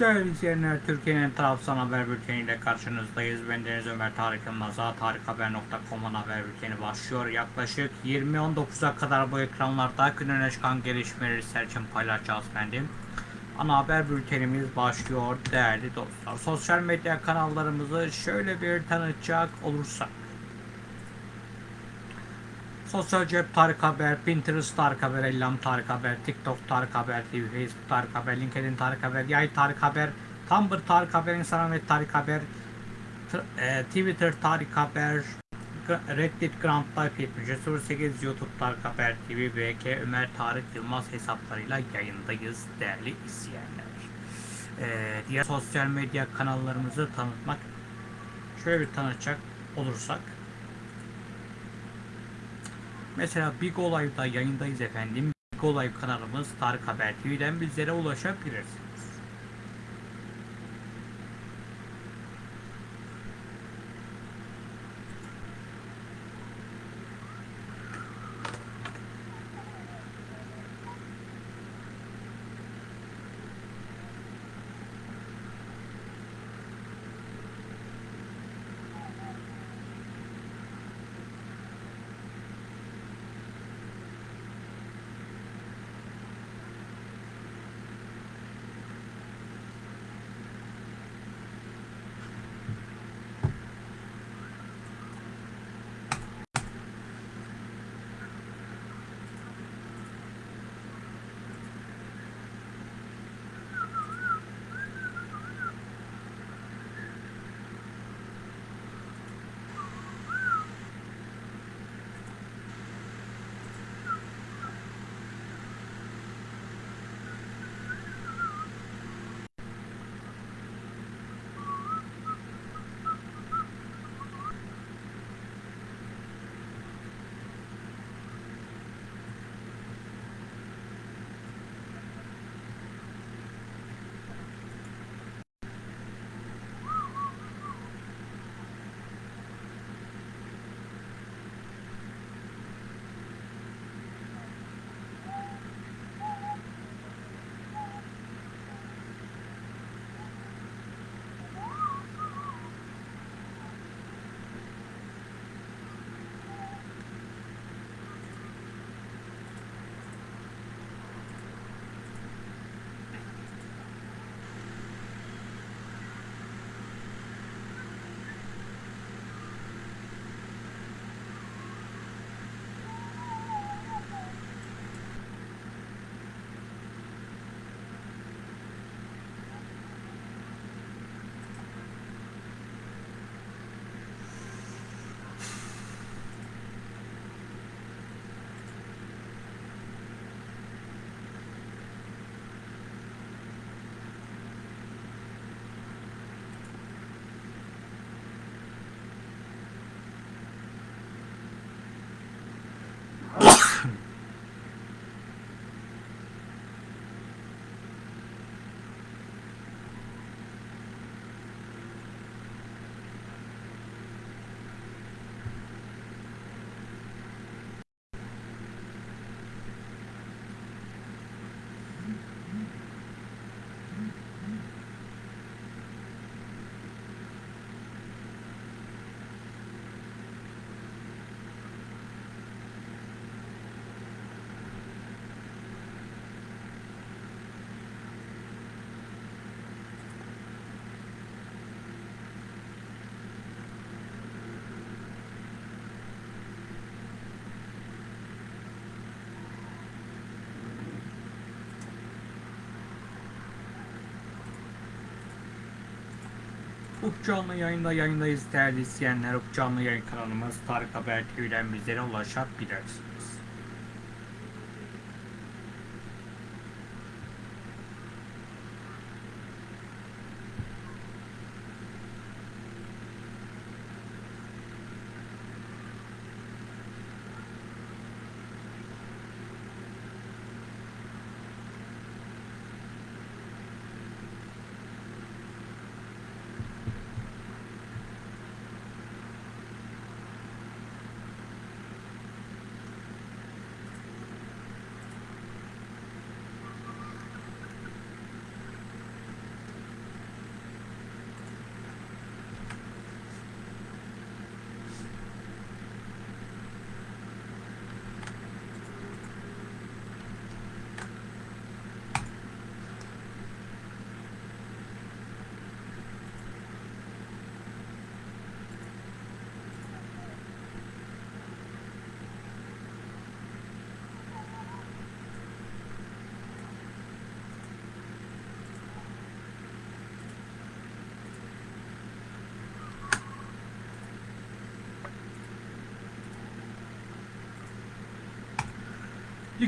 Değerli izleyenler, Türkiye'nin tarafsız haber bülteniyle karşınızdayız. Ben Deniz Ömer Tarık Yılmaz'a tarikhaber.com'un haber bülteni başlıyor. Yaklaşık 20.19'a kadar bu ekranlarda gün öne çıkan gelişmeleri için paylaşacağız efendim. Ana haber bültenimiz başlıyor değerli dostlar. Sosyal medya kanallarımızı şöyle bir tanıtacak olursak. Sosyal cep Tarık Haber, Pinterest Tarık Haber, Ellam Tarık Haber, TikTok Tarık Haber, TV, Facebook Tarık Haber, LinkedIn Tarık Haber, Yay Tarık Haber, Tumblr Tarık Haber, Instagram ve Tarık Haber, e, Twitter Tarık Haber, Reddit Grand Life 7308 YouTube Tarık Haber TV, BK Ömer Tarık Yılmaz hesaplarıyla yayındayız değerli izleyenler. E, diğer sosyal medya kanallarımızı tanıtmak şöyle bir tanıtacak olursak Mesela Big Olay'da yayındayız efendim. Big Olay kanalımız Tarık Haber TV'den bizlere ulaşabilirsiniz. Ufuk canlı yayında yayındayız değerli izleyenler. Ufuk canlı yayın kanalımız Tarık Haber TV'den bizlere ulaşabilirsiniz.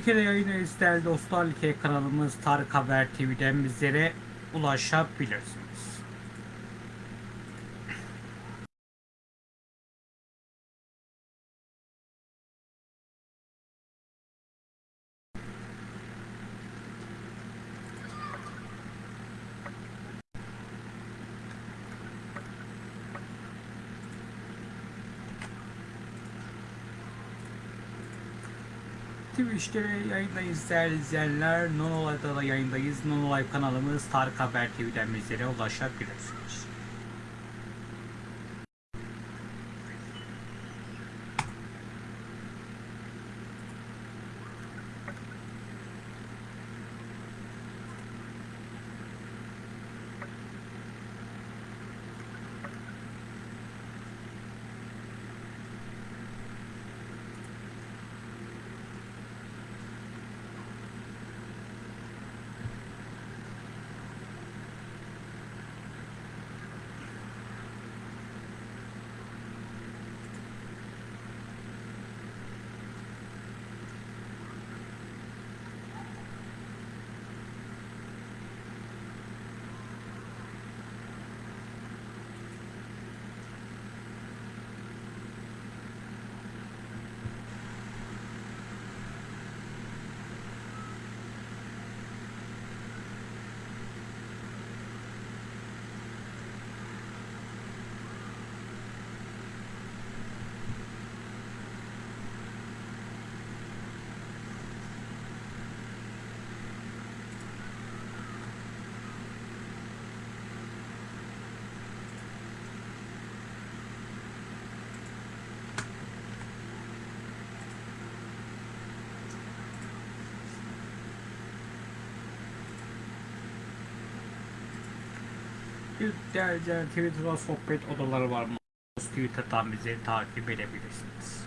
Türkiye'de yayındayız değerli dostlar. Like kanalımız Tarık Haber TV'den bizlere ulaşabilirsiniz. Twitch'te yayındayız değerli izleyenler. Nonolay'da da yayındayız. Nonolay kanalımız Tarık Haber TV'den bizlere ulaşabilirsiniz. İzleyenler, Twitter'da sohbet odaları var mı? Twitter'dan bizi takip edebilirsiniz.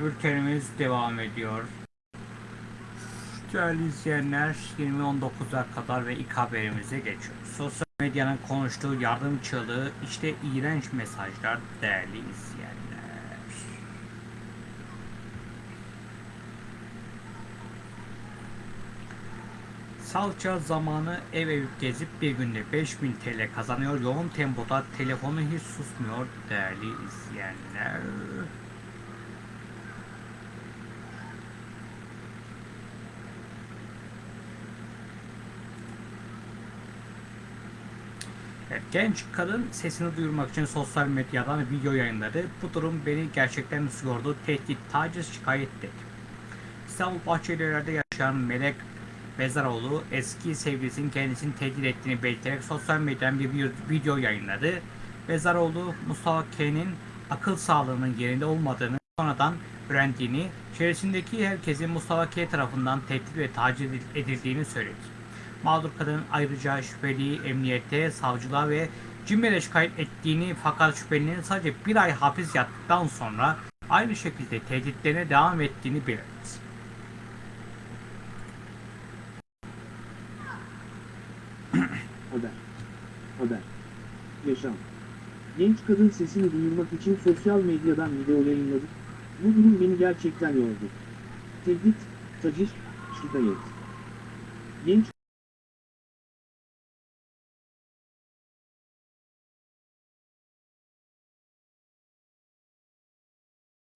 Bültenimiz devam ediyor. Değerli izleyenler 20.19'a kadar ve ilk haberimize geçiyoruz. Sosyal medyanın konuştuğu yardım çığlığı işte iğrenç mesajlar değerli izleyenler. Salça zamanı ev ev gezip bir günde 5000 TL kazanıyor. Yoğun tempoda telefonu hiç susmuyor değerli izleyenler. Evet, genç kadın sesini duyurmak için sosyal medyadan video yayınladı. Bu durum beni gerçekten üzüyordu. Tehdit, taciz, şikayet dedi. İstanbul Bahçelievler'de yaşayan Melek Bezaroğlu eski sevgilisinin kendisini tehdit ettiğini belirterek sosyal medyadan bir video yayınladı. Bezaroğlu Mustafa K'nin akıl sağlığının yerinde olmadığını sonradan öğrendiğini, çevresindeki herkesin Mustafa K tarafından tehdit ve taciz edildiğini söyledi. Mağdur kadın ayrıca şüpheliyi emniyette, savcılığa ve CİMER'e şikayet ettiğini fakat şüphelinin sadece bir ay hapis yattıktan sonra aynı şekilde tehditlerine devam ettiğini belirtti. Haber. Haber. Yaşam. Genç kadın sesini duyurmak için sosyal medyadan video yayınladı. Bu durum beni gerçekten yordu. Tehdit, taciz, şikayet. Genç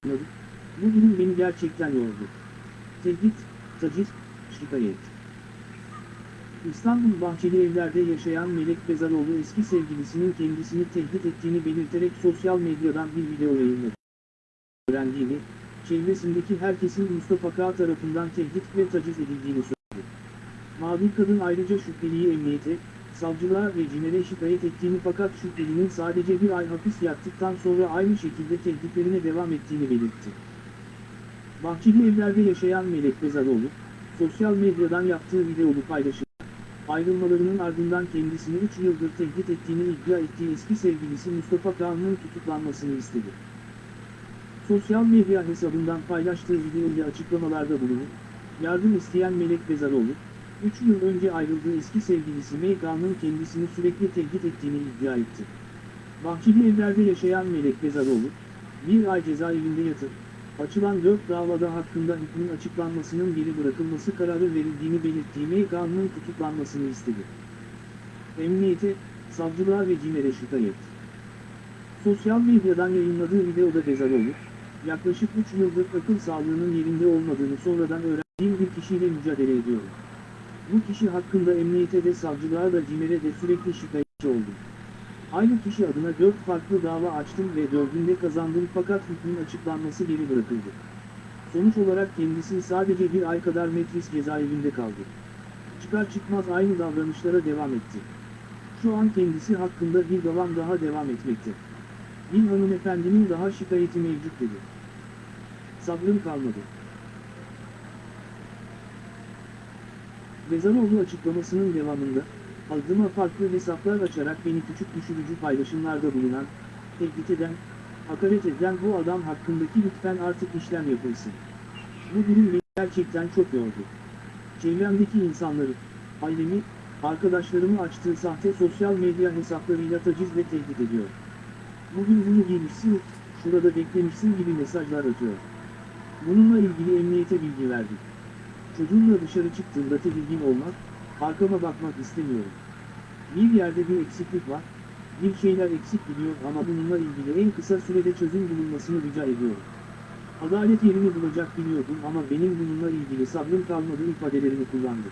Bu durum beni gerçekten yordu. Tehdit, taciz, şikayet. İstanbul Bahçeli Evler'de yaşayan Melek Bezaroğlu eski sevgilisinin kendisini tehdit ettiğini belirterek sosyal medyadan bir video yayınladı. Öğrendiğini, çevresindeki herkesin Mustafa K. tarafından tehdit ve taciz edildiğini söyledi. Mağdur kadın ayrıca şüpheliyi emniyete, savcılığa ve CİMER'e şikayet ettiğini fakat şüphelinin sadece bir ay hapis yattıktan sonra aynı şekilde tehditlerine devam ettiğini belirtti. Bahçeli Evler'de yaşayan Melek Bezaroğlu, sosyal medyadan yaptığı videolu paylaşım, ayrılmalarının ardından kendisini 3 yıldır tehdit ettiğini iddia ettiği eski sevgilisi Mustafa Kağan'ın tutuklanmasını istedi. Sosyal medya hesabından paylaştığı videoyla açıklamalarda bulunup, yardım isteyen Melek Bezaroğlu, 3 yıl önce ayrıldığı eski sevgilisi Meyka'nın kendisini sürekli tehdit ettiğini iddia etti. Bahçeli evlerde yaşayan Melek Bezaroğlu, bir ay cezaevinde yatıp, açılan 4 davada hakkında hükmün açıklanmasının geri bırakılması kararı verildiğini belirttiği Meyka'nın tutuklanmasını istedi. Emniyete, savcılığa ve CİMER'e şikayet. Sosyal medyadan yayınladığı videoda Bezaroğlu, yaklaşık 3 yıldır akıl sağlığının yerinde olmadığını sonradan öğrendiğim bir kişiyle mücadele ediyorum. Bu kişi hakkında emniyete de savcılığa da CİMER'e de sürekli şikayetçi oldum. Aynı kişi adına 4 farklı dava açtım ve 4'ünde kazandım fakat hükmün açıklanması geri bırakıldı. Sonuç olarak kendisi sadece bir ay kadar metris cezaevinde kaldı. Çıkar çıkmaz aynı davranışlara devam etti. Şu an kendisi hakkında bir davam daha devam etmekte. Bir hanımefendinin daha şikayeti mevcut dedi. Sabrım kalmadı. Vezanoğlu açıklamasının devamında, adıma farklı hesaplar açarak beni küçük düşürücü paylaşımlarda bulunan, tehdit eden, hakaret eden bu adam hakkındaki lütfen artık işlem yapılsın. Bu durum beni gerçekten çok yordu. Çevremdeki insanları, ailemi, arkadaşlarımı açtığı sahte sosyal medya hesaplarıyla taciz ve tehdit ediyor. Bugün bunu giymişsin, şurada beklemişsin gibi mesajlar atıyor. Bununla ilgili emniyete bilgi verdik. Çocuğumla dışarı çıktığımda tedirgin olmak, arkama bakmak istemiyorum. Bir yerde bir eksiklik var, bir şeyler eksik gidiyor ama bununla ilgili en kısa sürede çözüm bulunmasını rica ediyorum. Adalet yerini bulacak biliyordum ama benim bununla ilgili sabrım kalmadı ifadelerini kullandı.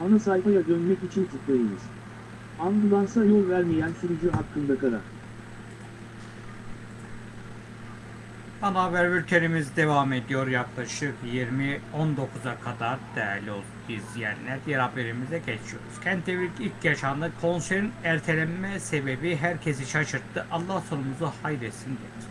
Ana sayfaya dönmek için tıklayınız. Ambulansa yol vermeyen sürücü hakkında karar. Ana haber bültenimiz devam ediyor yaklaşık 20.19'a kadar değerli izleyenler. Diğer haberimize geçiyoruz. Kent Devrik ilk yaşandı. Konserin ertelenme sebebi herkesi şaşırttı. Allah sonumuzu hayretsin dedi.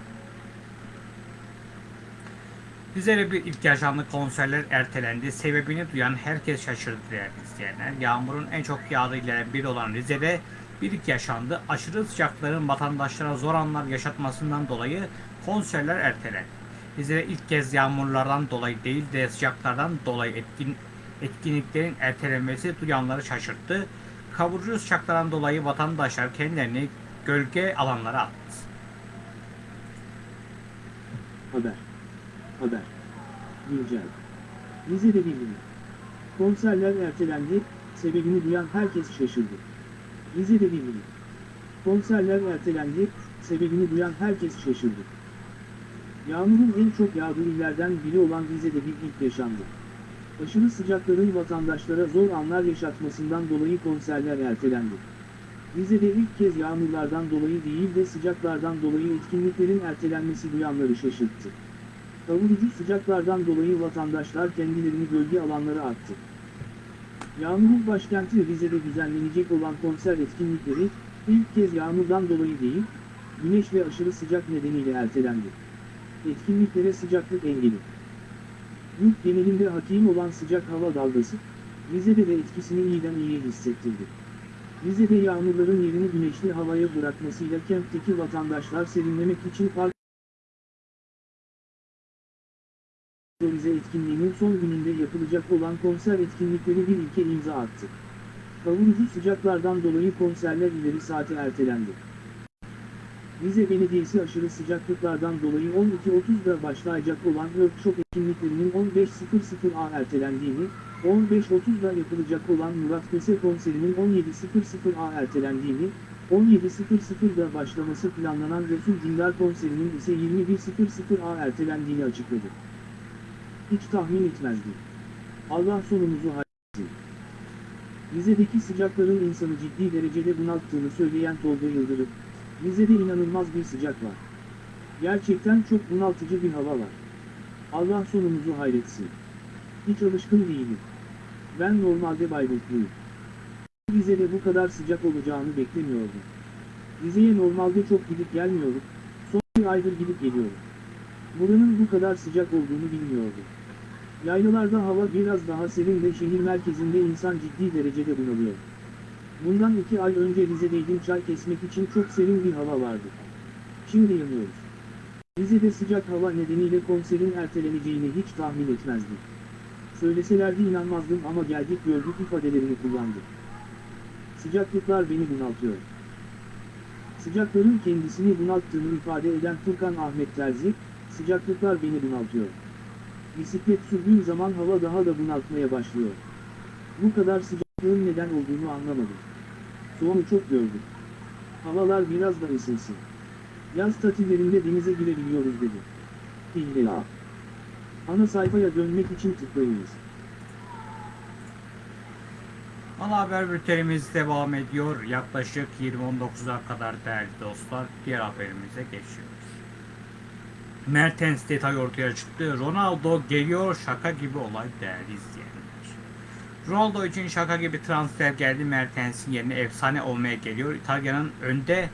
Rize'de bir ilk yaşandı konserler ertelendi. Sebebini duyan herkes şaşırdı değerli izleyenler. Yağmurun en çok yağdığı illerden biri olan Rize'de bir ilk yaşandı. Aşırı sıcakların vatandaşlara zor anlar yaşatmasından dolayı konserler ertelendi. Rize'de ilk kez yağmurlardan dolayı değil de sıcaklardan dolayı etkin, etkinliklerin ertelenmesi duyanları şaşırttı. Kavurucu sıcaklardan dolayı vatandaşlar kendilerini gölge alanlara attı. Haber. Haber. Güncel. Rize'de bildirim. Konserler ertelendi, sebebini duyan herkes şaşırdı. Rize'de bildirim. Konserler ertelendi, sebebini duyan herkes şaşırdı. Yağmurun en çok yağdığı illerden biri olan Rize'de bir ilk yaşandı. Aşırı sıcakların vatandaşlara zor anlar yaşatmasından dolayı konserler ertelendi. Rize'de ilk kez yağmurlardan dolayı değil de sıcaklardan dolayı etkinliklerin ertelenmesi duyanları şaşırttı. Kavurucu sıcaklardan dolayı vatandaşlar kendilerini bölge alanlara attı. Yağmurun başkenti Rize'de düzenlenecek olan konser etkinlikleri, ilk kez yağmurdan dolayı değil, güneş ve aşırı sıcak nedeniyle ertelendi. Etkinliklere sıcaklık engeli. Yurt genelinde hakim olan sıcak hava dalgası, Rize'de de etkisini iyiden iyiye hissettirdi. Rize'de yağmurların yerini güneşli havaya bırakmasıyla kentteki vatandaşlar serinlemek için park Rize etkinliğinin son gününde yapılacak olan konser etkinlikleri bir ilke imza attı. Kavurucu sıcaklardan dolayı konserler ileri saate ertelendi. Rize Belediyesi aşırı sıcaklıklardan dolayı 12.30'da başlayacak olan workshop etkinliklerinin 15.00'a ertelendiğini, 15.30'da yapılacak olan Murat Köse konserinin 17.00'a ertelendiğini, 17.00'da başlaması planlanan Resul Dindar konserinin ise 21.00'a ertelendiğini açıkladı. Hiç tahmin etmezdim. Allah sonumuzu hayretsin. Rize'deki sıcakların insanı ciddi derecede bunalttığını söyleyen Tolga Yıldırım, Rize'de inanılmaz bir sıcak var. Gerçekten çok bunaltıcı bir hava var. Allah sonumuzu hayretsin. Hiç alışkın değilim. Ben normalde Bayburtluyum. Rize'de bu kadar sıcak olacağını beklemiyordum. Rize'ye normalde çok gidip gelmiyorum, son bir aydır gidip geliyorum. Buranın bu kadar sıcak olduğunu bilmiyordum. Yaylalarda hava biraz daha serin ve şehir merkezinde insan ciddi derecede bunalıyor. Bundan iki ay önce Rize'deydim çay kesmek için çok serin bir hava vardı. Şimdi yanıyoruz. Rize'de sıcak hava nedeniyle konserin erteleneceğini hiç tahmin etmezdim. Söyleselerdi inanmazdım ama geldik gördük ifadelerini kullandı. Sıcaklıklar beni bunaltıyor. Sıcakların kendisini bunalttığını ifade eden Furkan Ahmet Terzi, sıcaklıklar beni bunaltıyor. Bisiklet sürdüğüm zaman hava daha da bunaltmaya başlıyor. Bu kadar sıcaklığın neden olduğunu anlamadım. Soğuğu çok gördüm. Havalar biraz da ısınsın. Yaz tatillerinde denize girebiliyoruz dedi. İlla. Ana sayfaya dönmek için tıklayınız. Ana haber bültenimiz devam ediyor. Yaklaşık 20.19'a kadar değerli dostlar. Diğer haberimize geçiyoruz. Mertens detay ortaya çıktı. Ronaldo geliyor şaka gibi olay değerli izleyenler. Ronaldo için şaka gibi transfer geldi. Mertens'in yerine efsane olmaya geliyor. İtalya'nın önde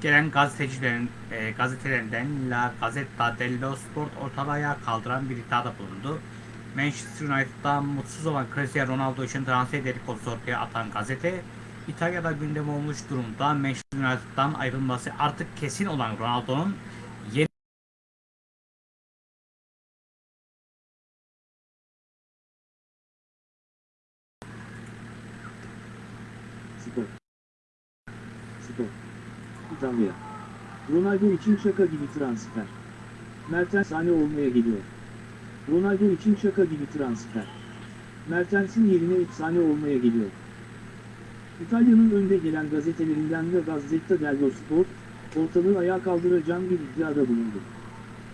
gelen gazetecilerin e, gazetelerinden La Gazzetta dello Sport ortalığa kaldıran bir iddiada bulundu. Manchester United'dan mutsuz olan Cristiano Ronaldo için transfer dedikodusu ortaya atan gazete, İtalya'da gündem olmuş durumda Manchester United'dan ayrılması artık kesin olan Ronaldo'nun yeni Spor. Spor. İtalya. Ronaldo için şaka gibi transfer. Mertens sahne olmaya geliyor. Ronaldo için şaka gibi transfer. Mertens'in yerine efsane olmaya geliyor. İtalya'nın önde gelen gazetelerinden ve Gazzetta dello Sport, ortalığı ayağa kaldıracağım bir iddiada bulundu.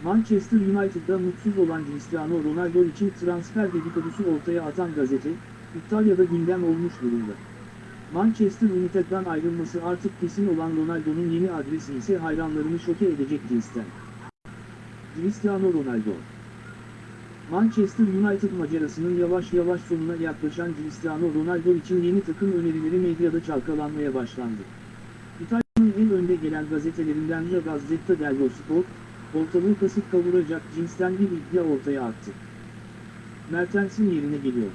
Manchester United'da mutsuz olan Cristiano Ronaldo için transfer dedikodusu ortaya atan gazete, İtalya'da gündem olmuş durumda. Manchester United'dan ayrılması artık kesin olan Ronaldo'nun yeni adresi ise hayranlarını şoke edecek cinsten. Cristiano Ronaldo Manchester United macerasının yavaş yavaş sonuna yaklaşan Cristiano Ronaldo için yeni takım önerileri medyada çalkalanmaya başlandı. İtalya'nın en önde gelen gazetelerinden La Gazzetta dello Sport, ortalığı kasıp kavuracak cinsten bir iddia ortaya attı. Mertens'in yerine geliyor.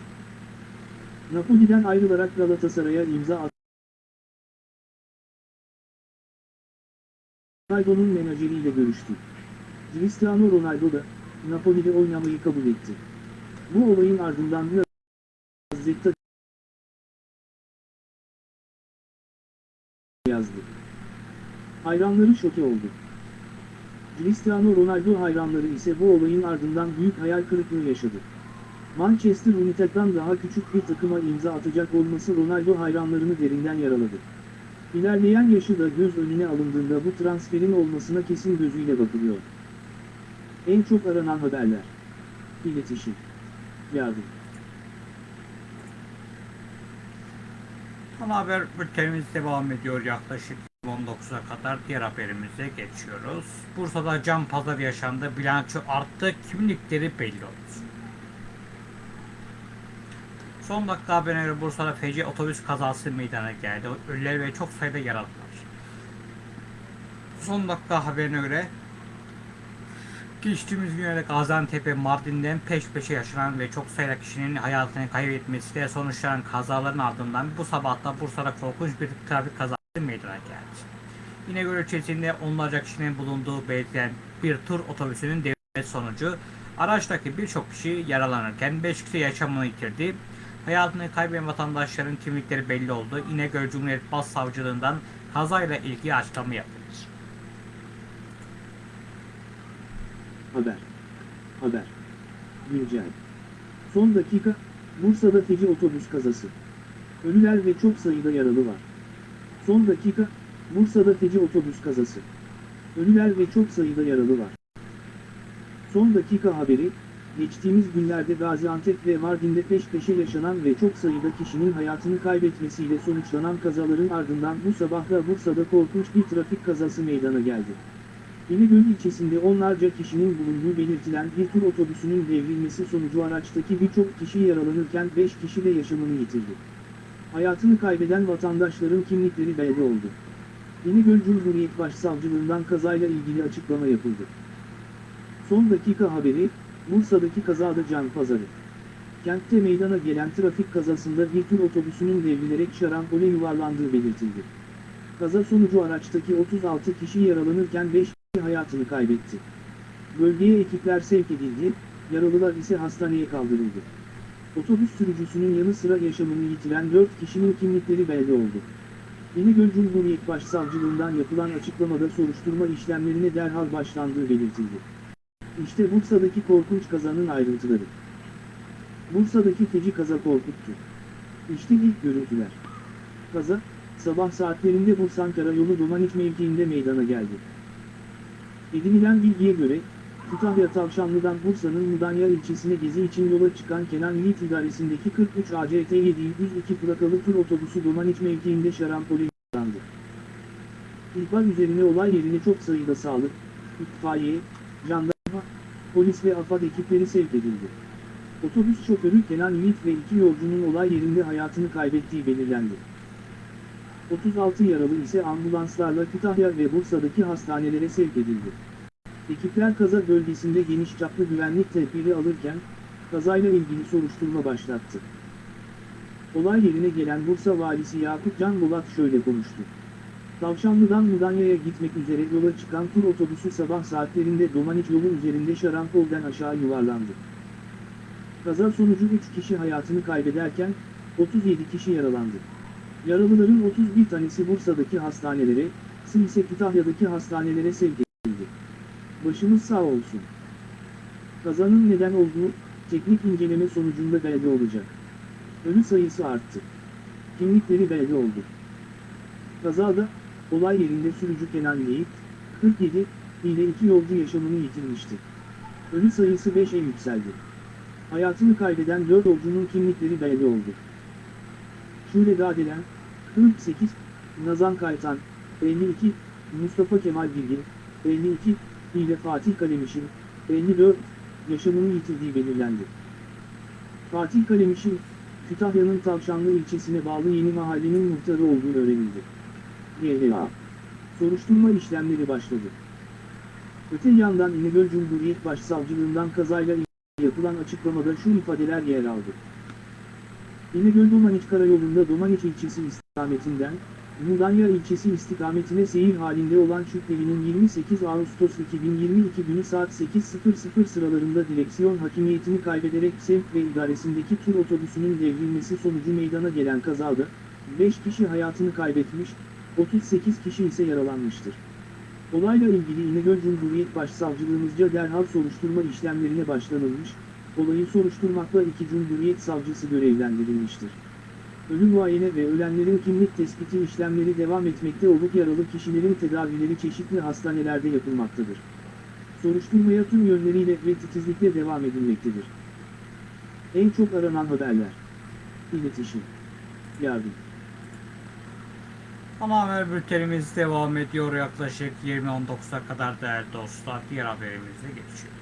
Napoli'den ayrılarak Galatasaray'a imza attı. Ronaldo'nun menajeriyle görüştü. Cristiano Ronaldo da, Napoli'de oynamayı kabul etti. Bu olayın ardından Gazzetta yazdı. Hayranları şoke oldu. Cristiano Ronaldo hayranları ise bu olayın ardından büyük hayal kırıklığı yaşadı. Manchester United'dan daha küçük bir takıma imza atacak olması Ronaldo hayranlarını derinden yaraladı. İlerleyen yaşı da göz önüne alındığında bu transferin olmasına kesin gözüyle bakılıyor. En çok aranan haberler. İletişim. Yardım. Ana haber bültenimiz devam ediyor yaklaşık 19'a kadar diğer haberimize geçiyoruz. Bursa'da cam pazar yaşandı, bilanço arttı, kimlikleri belli oldu. Son dakika haberine göre Bursa'da feci otobüs kazası meydana geldi. Ölüler ve çok sayıda yaralı var. Son dakika haberine göre Geçtiğimiz günlerde Gaziantep ve Mardin'den peş peşe yaşanan ve çok sayıda kişinin hayatını kaybetmesiyle sonuçlanan kazaların ardından bu sabah da Bursa'da korkunç bir trafik kazası meydana geldi. İnegöl ilçesinde onlarca kişinin bulunduğu belirtilen bir tur otobüsünün devresi sonucu araçtaki birçok kişi yaralanırken 5 kişi yaşamını yitirdi. Hayatını kaybeden vatandaşların kimlikleri belli oldu. İnegöl Cumhuriyet Başsavcılığından kazayla ilgili açıklama yapıldı. Haber. Haber. Güncel. Son dakika, Bursa'da feci otobüs kazası. Ölüler ve çok sayıda yaralı var. Son dakika, Bursa'da feci otobüs kazası. Ölüler ve çok sayıda yaralı var. Son dakika haberi, geçtiğimiz günlerde Gaziantep ve Mardin'de peş peşe yaşanan ve çok sayıda kişinin hayatını kaybetmesiyle sonuçlanan kazaların ardından bu sabah da Bursa'da korkunç bir trafik kazası meydana geldi. İnegöl ilçesinde onlarca kişinin bulunduğu belirtilen bir tur otobüsünün devrilmesi sonucu araçtaki birçok kişi yaralanırken 5 kişi de yaşamını yitirdi. Hayatını kaybeden vatandaşların kimlikleri belli oldu. İnegöl Cumhuriyet Başsavcılığından kazayla ilgili açıklama yapıldı. Son dakika haberi, Bursa'daki kazada can pazarı. Kentte meydana gelen trafik kazasında bir tur otobüsünün devrilerek şarampole yuvarlandığı belirtildi. Kaza sonucu araçtaki 36 kişi yaralanırken 5 kişi hayatını kaybetti. Bölgeye ekipler sevk edildi, yaralılar ise hastaneye kaldırıldı. Otobüs sürücüsünün yanı sıra yaşamını yitiren 4 kişinin kimlikleri belli oldu. İnegöl Cumhuriyet Başsavcılığından yapılan açıklamada soruşturma işlemlerine derhal başlandığı belirtildi. İşte Bursa'daki korkunç kazanın ayrıntıları. Bursa'daki feci kaza korkuttu. İşte ilk görüntüler. Kaza, sabah saatlerinde Bursa Ankara yolu Domaniç mevkiinde meydana geldi. Edinilen bilgiye göre, Kütahya Tavşanlı'dan Bursa'nın Mudanya ilçesine gezi için yola çıkan Kenan Yiğit idaresindeki 43 ACT 702 plakalı tur otobüsü Domaniç mevkiinde şarampole yaralandı. İhbar üzerine olay yerine çok sayıda sağlık, itfaiye, jandarma, polis ve AFAD ekipleri sevk edildi. Otobüs şoförü Kenan Yiğit ve iki yolcunun olay yerinde hayatını kaybettiği belirlendi. 36 yaralı ise ambulanslarla Kütahya ve Bursa'daki hastanelere sevk edildi. Ekipler kaza bölgesinde geniş çaplı güvenlik tedbiri alırken, kazayla ilgili soruşturma başlattı. Olay yerine gelen Bursa valisi Yakup Can Bolat şöyle konuştu. Tavşanlı'dan Mudanya'ya gitmek üzere yola çıkan tur otobüsü sabah saatlerinde Domaniç yolu üzerinde Şarampol'den aşağı yuvarlandı. Kaza sonucu 3 kişi hayatını kaybederken, 37 kişi yaralandı. Yaralıların 31 tanesi Bursa'daki hastanelere, sı ise Kütahya'daki hastanelere sevk edildi. Başımız sağ olsun. Kazanın neden olduğu, teknik inceleme sonucunda belli olacak. Ölü sayısı arttı. Kimlikleri belli oldu. Kazada, olay yerinde sürücü Kenan Yiğit, 47, ile iki yolcu yaşamını yitirmişti. Ölü sayısı 5'e yükseldi. Hayatını kaybeden 4 yolcunun kimlikleri belli oldu. Şule Dadelen, 48, Nazan Kaytan, 52, Mustafa Kemal Bilgin, 52, ile Fatih Kalemiş'in, 54, yaşamını yitirdiği belirlendi. Fatih Kalemiş'in, Kütahya'nın Tavşanlı ilçesine bağlı yeni mahallenin muhtarı olduğu öğrenildi. YHA. Soruşturma işlemleri başladı. Öte yandan İnegöl Cumhuriyet Başsavcılığından kazayla yapılan açıklamada şu ifadeler yer aldı. İnegöl Domaniç Karayolu'nda Domaniç ilçesi istikametinden, Mudanya ilçesi istikametine seyir halinde olan şüphelinin 28 Ağustos 2022 günü saat 8.00 sıralarında direksiyon hakimiyetini kaybederek sevk ve idaresindeki tur otobüsünün devrilmesi sonucu meydana gelen kazada, 5 kişi hayatını kaybetmiş, 38 kişi ise yaralanmıştır. Olayla ilgili İnegöl Cumhuriyet Başsavcılığımızca derhal soruşturma işlemlerine başlanılmış, olayı soruşturmakla iki Cumhuriyet Savcısı görevlendirilmiştir. Ölüm muayene ve ölenlerin kimlik tespiti işlemleri devam etmekte olup yaralı kişilerin tedavileri çeşitli hastanelerde yapılmaktadır. Soruşturmaya tüm yönleriyle ve titizlikle devam edilmektedir. En çok aranan haberler. İletişim. Yardım. Ana haber bültenimiz devam ediyor yaklaşık 20.19'a kadar değerli dostlar. Diğer haberimize geçiyor.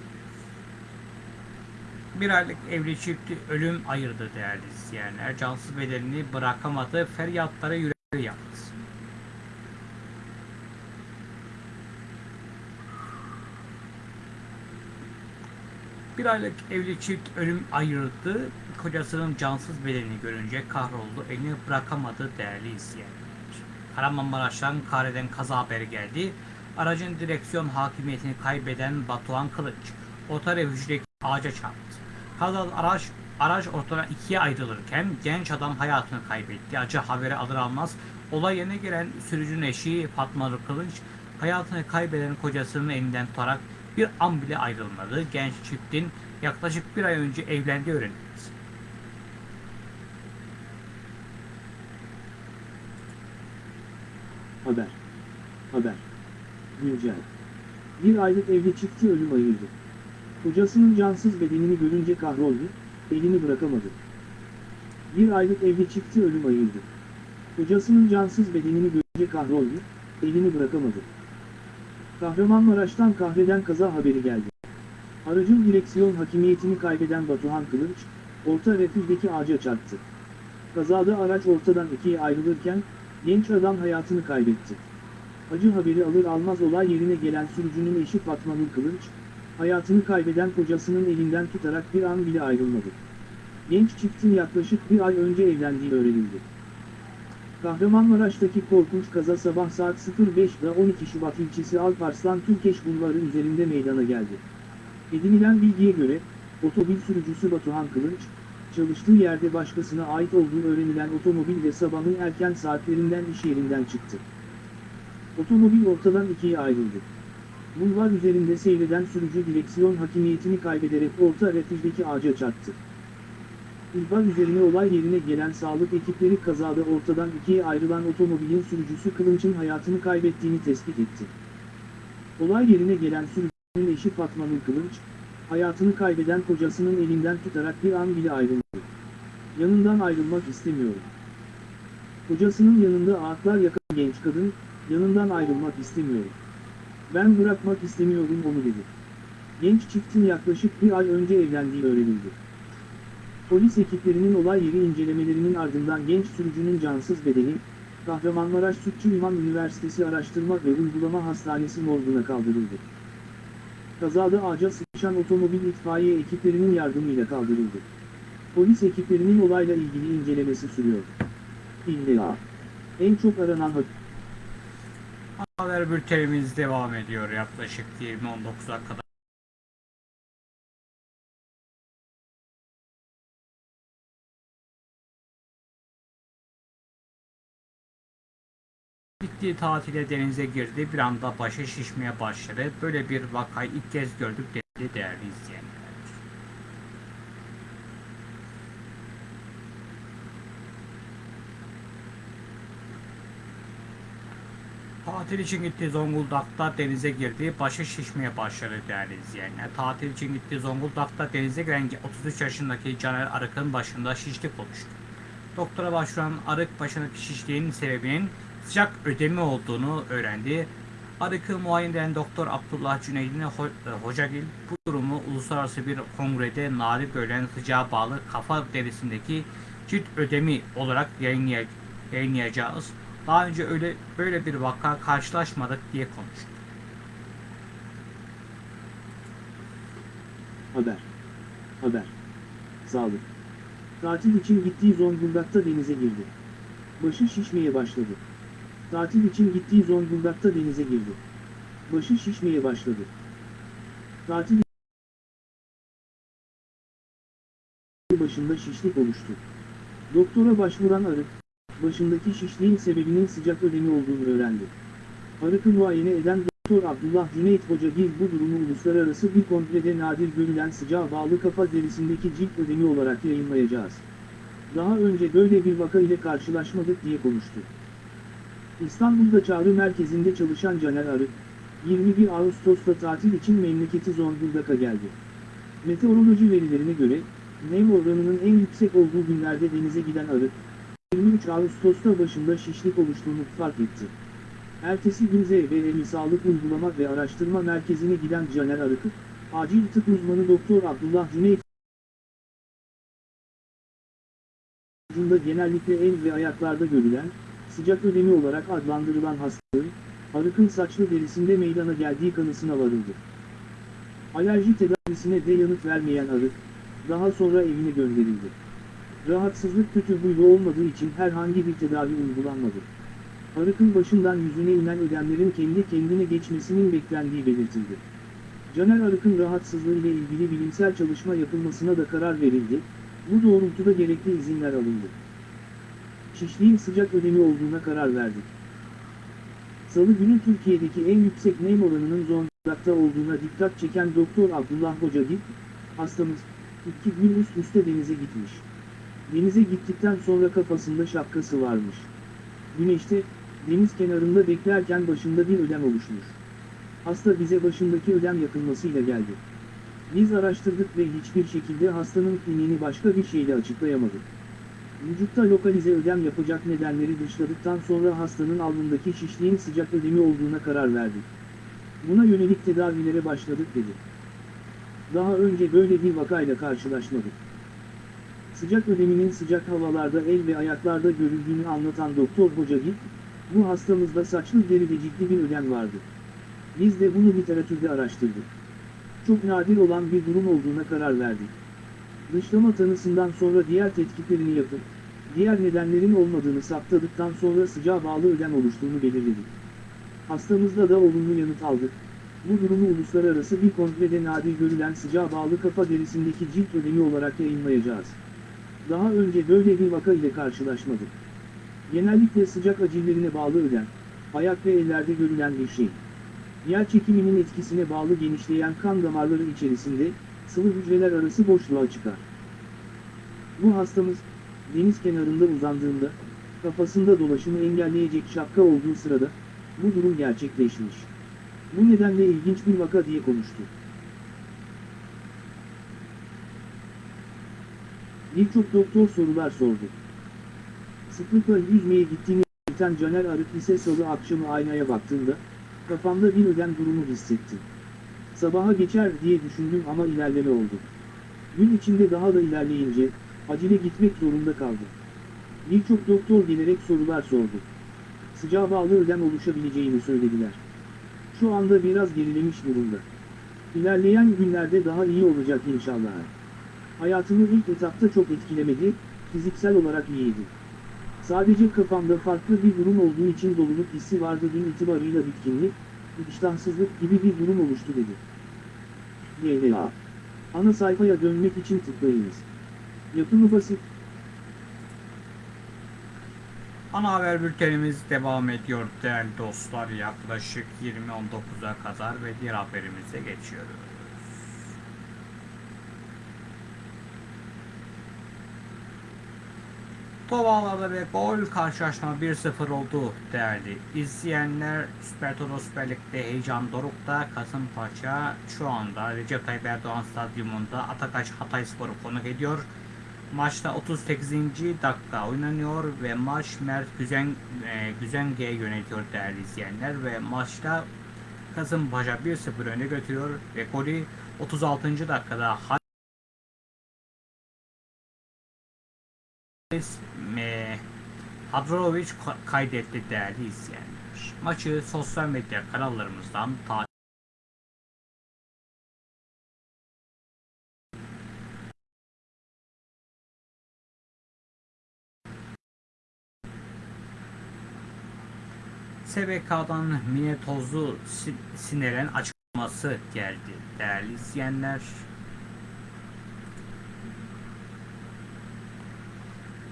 Bir aylık evli çifti ölüm ayırdı değerli izleyenler. Cansız bedenini bırakamadı, feryatlara yüreği yaptı. Bir aylık evli çift ölüm ayırdı. Kocasının cansız bedenini görünce kahroldu. Elini bırakamadı değerli izleyenler. Kahramanmaraş'tan Kare'den kaza haberi geldi. Aracın direksiyon hakimiyetini kaybeden Batuhan Kılıç, otorefüjdeki ağaca çarptı. Kazalı araç, araç ortadan ikiye ayrılırken genç adam hayatını kaybetti. Acı haberi alır almaz olay yerine gelen sürücünün eşi Fatma Kılıç, hayatını kaybeden kocasının elinden tutarak bir an bile ayrılmadı. Genç çiftin yaklaşık bir ay önce evlendiği öğrenildi. Haber. Haber. Güncel. Bir aylık evli çiftçi ölüm ayırdı. Kocasının cansız bedenini görünce kahroldu, elini bırakamadı. Bir aylık evli çiftçi ölüm ayırdı. Kocasının cansız bedenini görünce kahroldu, elini bırakamadı. Kahramanmaraş'tan kahreden kaza haberi geldi. Aracın direksiyon hakimiyetini kaybeden Batuhan Kılıç, orta refüjdeki ağaca çarptı. Kazada araç ortadan ikiye ayrılırken, genç adam hayatını kaybetti. Acı haberi alır almaz olay yerine gelen sürücünün eşi Fatma Kılıç, hayatını kaybeden kocasının elinden tutarak bir an bile ayrılmadı. Genç çiftin yaklaşık bir ay önce evlendiği öğrenildi. Kahramanmaraş'taki korkunç kaza sabah saat 05'da 12 Şubat ilçesi Alparslan Türkeş Bulvarı üzerinde meydana geldi. Edinilen bilgiye göre, otomobil sürücüsü Batuhan Kılıç, çalıştığı yerde başkasına ait olduğu öğrenilen otomobil ve sabahın erken saatlerinden iş yerinden çıktı. Otomobil ortadan ikiye ayrıldı. Bulvar üzerinde seyreden sürücü direksiyon hakimiyetini kaybederek orta refüjdeki ağaca çarptı. İhbar üzerine olay yerine gelen sağlık ekipleri kazada ortadan ikiye ayrılan otomobilin sürücüsü Kılınç'ın hayatını kaybettiğini tespit etti. Olay yerine gelen sürücünün eşi Fatma Nur Kılınç, hayatını kaybeden kocasının elinden tutarak bir an bile ayrılmadı. Yanından ayrılmak istemiyorum. Kocasının yanında ağıtlar yakan genç kadın, yanından ayrılmak istemiyorum. Ben bırakmak istemiyorum onu dedi. Genç çiftin yaklaşık bir ay önce evlendiği öğrenildi. Polis ekiplerinin olay yeri incelemelerinin ardından genç sürücünün cansız bedeni, Kahramanmaraş Sütçü İmam Üniversitesi Araştırma ve Uygulama Hastanesi morguna kaldırıldı. Kazada ağaca sıkışan otomobil itfaiye ekiplerinin yardımıyla kaldırıldı. Polis ekiplerinin olayla ilgili incelemesi sürüyor. İlla. En çok aranan haber. Bültenimiz devam ediyor yaklaşık 20.19'a kadar. Gittiği tatile denize girdi bir anda başı şişmeye başladı. Böyle bir vakayı ilk kez gördük dedi değerli izleyenler. Tatil için gitti Zonguldak'ta denize girdi. Başı şişmeye başladı değerli izleyenler. Tatil için gitti Zonguldak'ta denize giren 33 yaşındaki Caner Arık'ın başında şişlik oluştu. Doktora başvuran Arık başındaki şişliğin sebebinin sıcak ödemi olduğunu öğrendi. Arık'ı muayene eden Doktor Abdullah Cüneydin Ho- e, Hocagil bu durumu uluslararası bir kongrede nadir görülen sıcağa bağlı kafa derisindeki cilt ödemi olarak yayınlay- yayınlayacağız. Daha önce öyle böyle bir vaka karşılaşmadık diye konuştu. Haber. Haber. Sağlık. Tatil için gittiği Zonguldak'ta denize girdi. Başı şişmeye başladı. Tatil için gittiği Zonguldak'ta denize girdi. Başı şişmeye başladı. Tatil başında şişlik oluştu. Doktora başvuran Arık, başındaki şişliğin sebebinin sıcak ödemi olduğunu öğrendi. Arık'ı muayene eden Doktor Abdullah Cüneyt Hocagil bu durumu uluslararası bir kongrede nadir görülen sıcağa bağlı kafa derisindeki cilt ödemi olarak yayınlayacağız. Daha önce böyle bir vaka ile karşılaşmadık diye konuştu. İstanbul'da çağrı merkezinde çalışan Caner Arık, 21 Ağustos'ta tatil için memleketi Zonguldak'a geldi. Meteoroloji verilerine göre, nem oranının en yüksek olduğu günlerde denize giden Arık, 23 Ağustos'ta başında şişlik oluştuğunu fark etti. Ertesi gün ZBL Sağlık Uygulama ve Araştırma Merkezi'ne giden Caner Arık'ı, acil tıp uzmanı Doktor Abdullah Cüneyt vücudunda genellikle el ve ayaklarda görülen, sıcak ödemi olarak adlandırılan hastalığın, arıkın saçlı derisinde meydana geldiği kanısına varıldı. Alerji tedavisine de yanıt vermeyen arık, daha sonra evine gönderildi. Rahatsızlık kötü huylu olmadığı için herhangi bir tedavi uygulanmadı. Arıkın başından yüzüne inen ödemlerin kendi kendine geçmesinin beklendiği belirtildi. Caner Arık'ın rahatsızlığı ile ilgili bilimsel çalışma yapılmasına da karar verildi, bu doğrultuda gerekli izinler alındı. Şişliğin sıcak ödemi olduğuna karar verdik. Salı günü Türkiye'deki en yüksek nem oranının Zonguldak'ta olduğuna dikkat çeken Doktor Abdullah Hocagil, hastamız, iki gün üst üste denize gitmiş. Denize gittikten sonra kafasında şapkası varmış. Güneşte, deniz kenarında beklerken başında bir ödem oluşmuş. Hasta bize başındaki ödem yakılmasıyla geldi. Biz araştırdık ve hiçbir şekilde hastanın kliniğini başka bir şeyle açıklayamadık. Vücutta lokalize ödem yapacak nedenleri dışladıktan sonra hastanın alnındaki şişliğin sıcak ödemi olduğuna karar verdik. Buna yönelik tedavilere başladık dedi. Daha önce böyle bir vakayla karşılaşmadık. Sıcak ödeminin sıcak havalarda el ve ayaklarda görüldüğünü anlatan Doktor Hocagil, bu hastamızda saçlı deride ciddi bir ödem vardı. Biz de bunu literatürde araştırdık. Çok nadir olan bir durum olduğuna karar verdik. Dışlama tanısından sonra diğer tetkiklerini yapıp, diğer nedenlerin olmadığını saptadıktan sonra sıcağa bağlı ödem oluştuğunu belirledik. Hastamızda da olumlu yanıt aldık. Bu durumu uluslararası bir kongrede nadir görülen sıcağa bağlı kafa derisindeki cilt ödemi olarak yayınlayacağız. Daha önce böyle bir vaka ile karşılaşmadık. Genellikle sıcak acillerine bağlı ödem, ayak ve ellerde görülen bir şey. Yer çekiminin etkisine bağlı genişleyen kan damarları içerisinde, sıvı hücreler arası boşluğa çıkar. Bu hastamız, deniz kenarında uzandığında, kafasında dolaşımı engelleyecek şapka olduğu sırada, bu durum gerçekleşmiş. Bu nedenle ilginç bir vaka diye konuştu. Birçok doktor sorular sordu. Sıklıkla yüzmeye gittiğini belirten Caner Arık ise salı akşamı aynaya baktığında, kafamda bir ödem durumu hissettim. Sabaha geçer diye düşündüm ama ilerleme oldu. Gün içinde daha da ilerleyince, acile gitmek zorunda kaldım. Birçok doktor gelerek sorular sordu. Sıcağa bağlı ödem oluşabileceğini söylediler. Şu anda biraz gerilemiş durumda. İlerleyen günlerde daha iyi olacak inşallah. Hayatımı ilk etapta çok etkilemedi, fiziksel olarak iyiydi. Sadece kafamda farklı bir durum olduğu için doluluk hissi vardı dün itibarıyla bitkinlik, iştahsızlık gibi bir durum oluştu dedi. YLA. Ana sayfaya dönmek için tıklayınız. Yapımı basit. Ana haber bültenimiz devam ediyor değerli dostlar. Yaklaşık 20.19'a kadar ve diğer haberimize geçiyoruz. Tovalarda ve gol karşılaşma 1-0 oldu değerli izleyenler. Süper Toto Süper Lig'de heyecan dorukta Kasımpaşa şu anda Recep Tayyip Erdoğan Stadyumunda Atakaş Hatayspor'u konuk ediyor. Maçta 38. dakika oynanıyor ve maç Mert Güzen, e, Güzenge'ye yönetiyor değerli izleyenler ve maçta Kasımpaşa 1-0 öne götürüyor ve golü 36. dakikada e, Hadrovic ka- kaydetti değerli izleyenler. Maçı sosyal medya kanallarımızdan takip SBK'dan Mine Tozlu Si- Siner'in açıklaması geldi değerli izleyenler.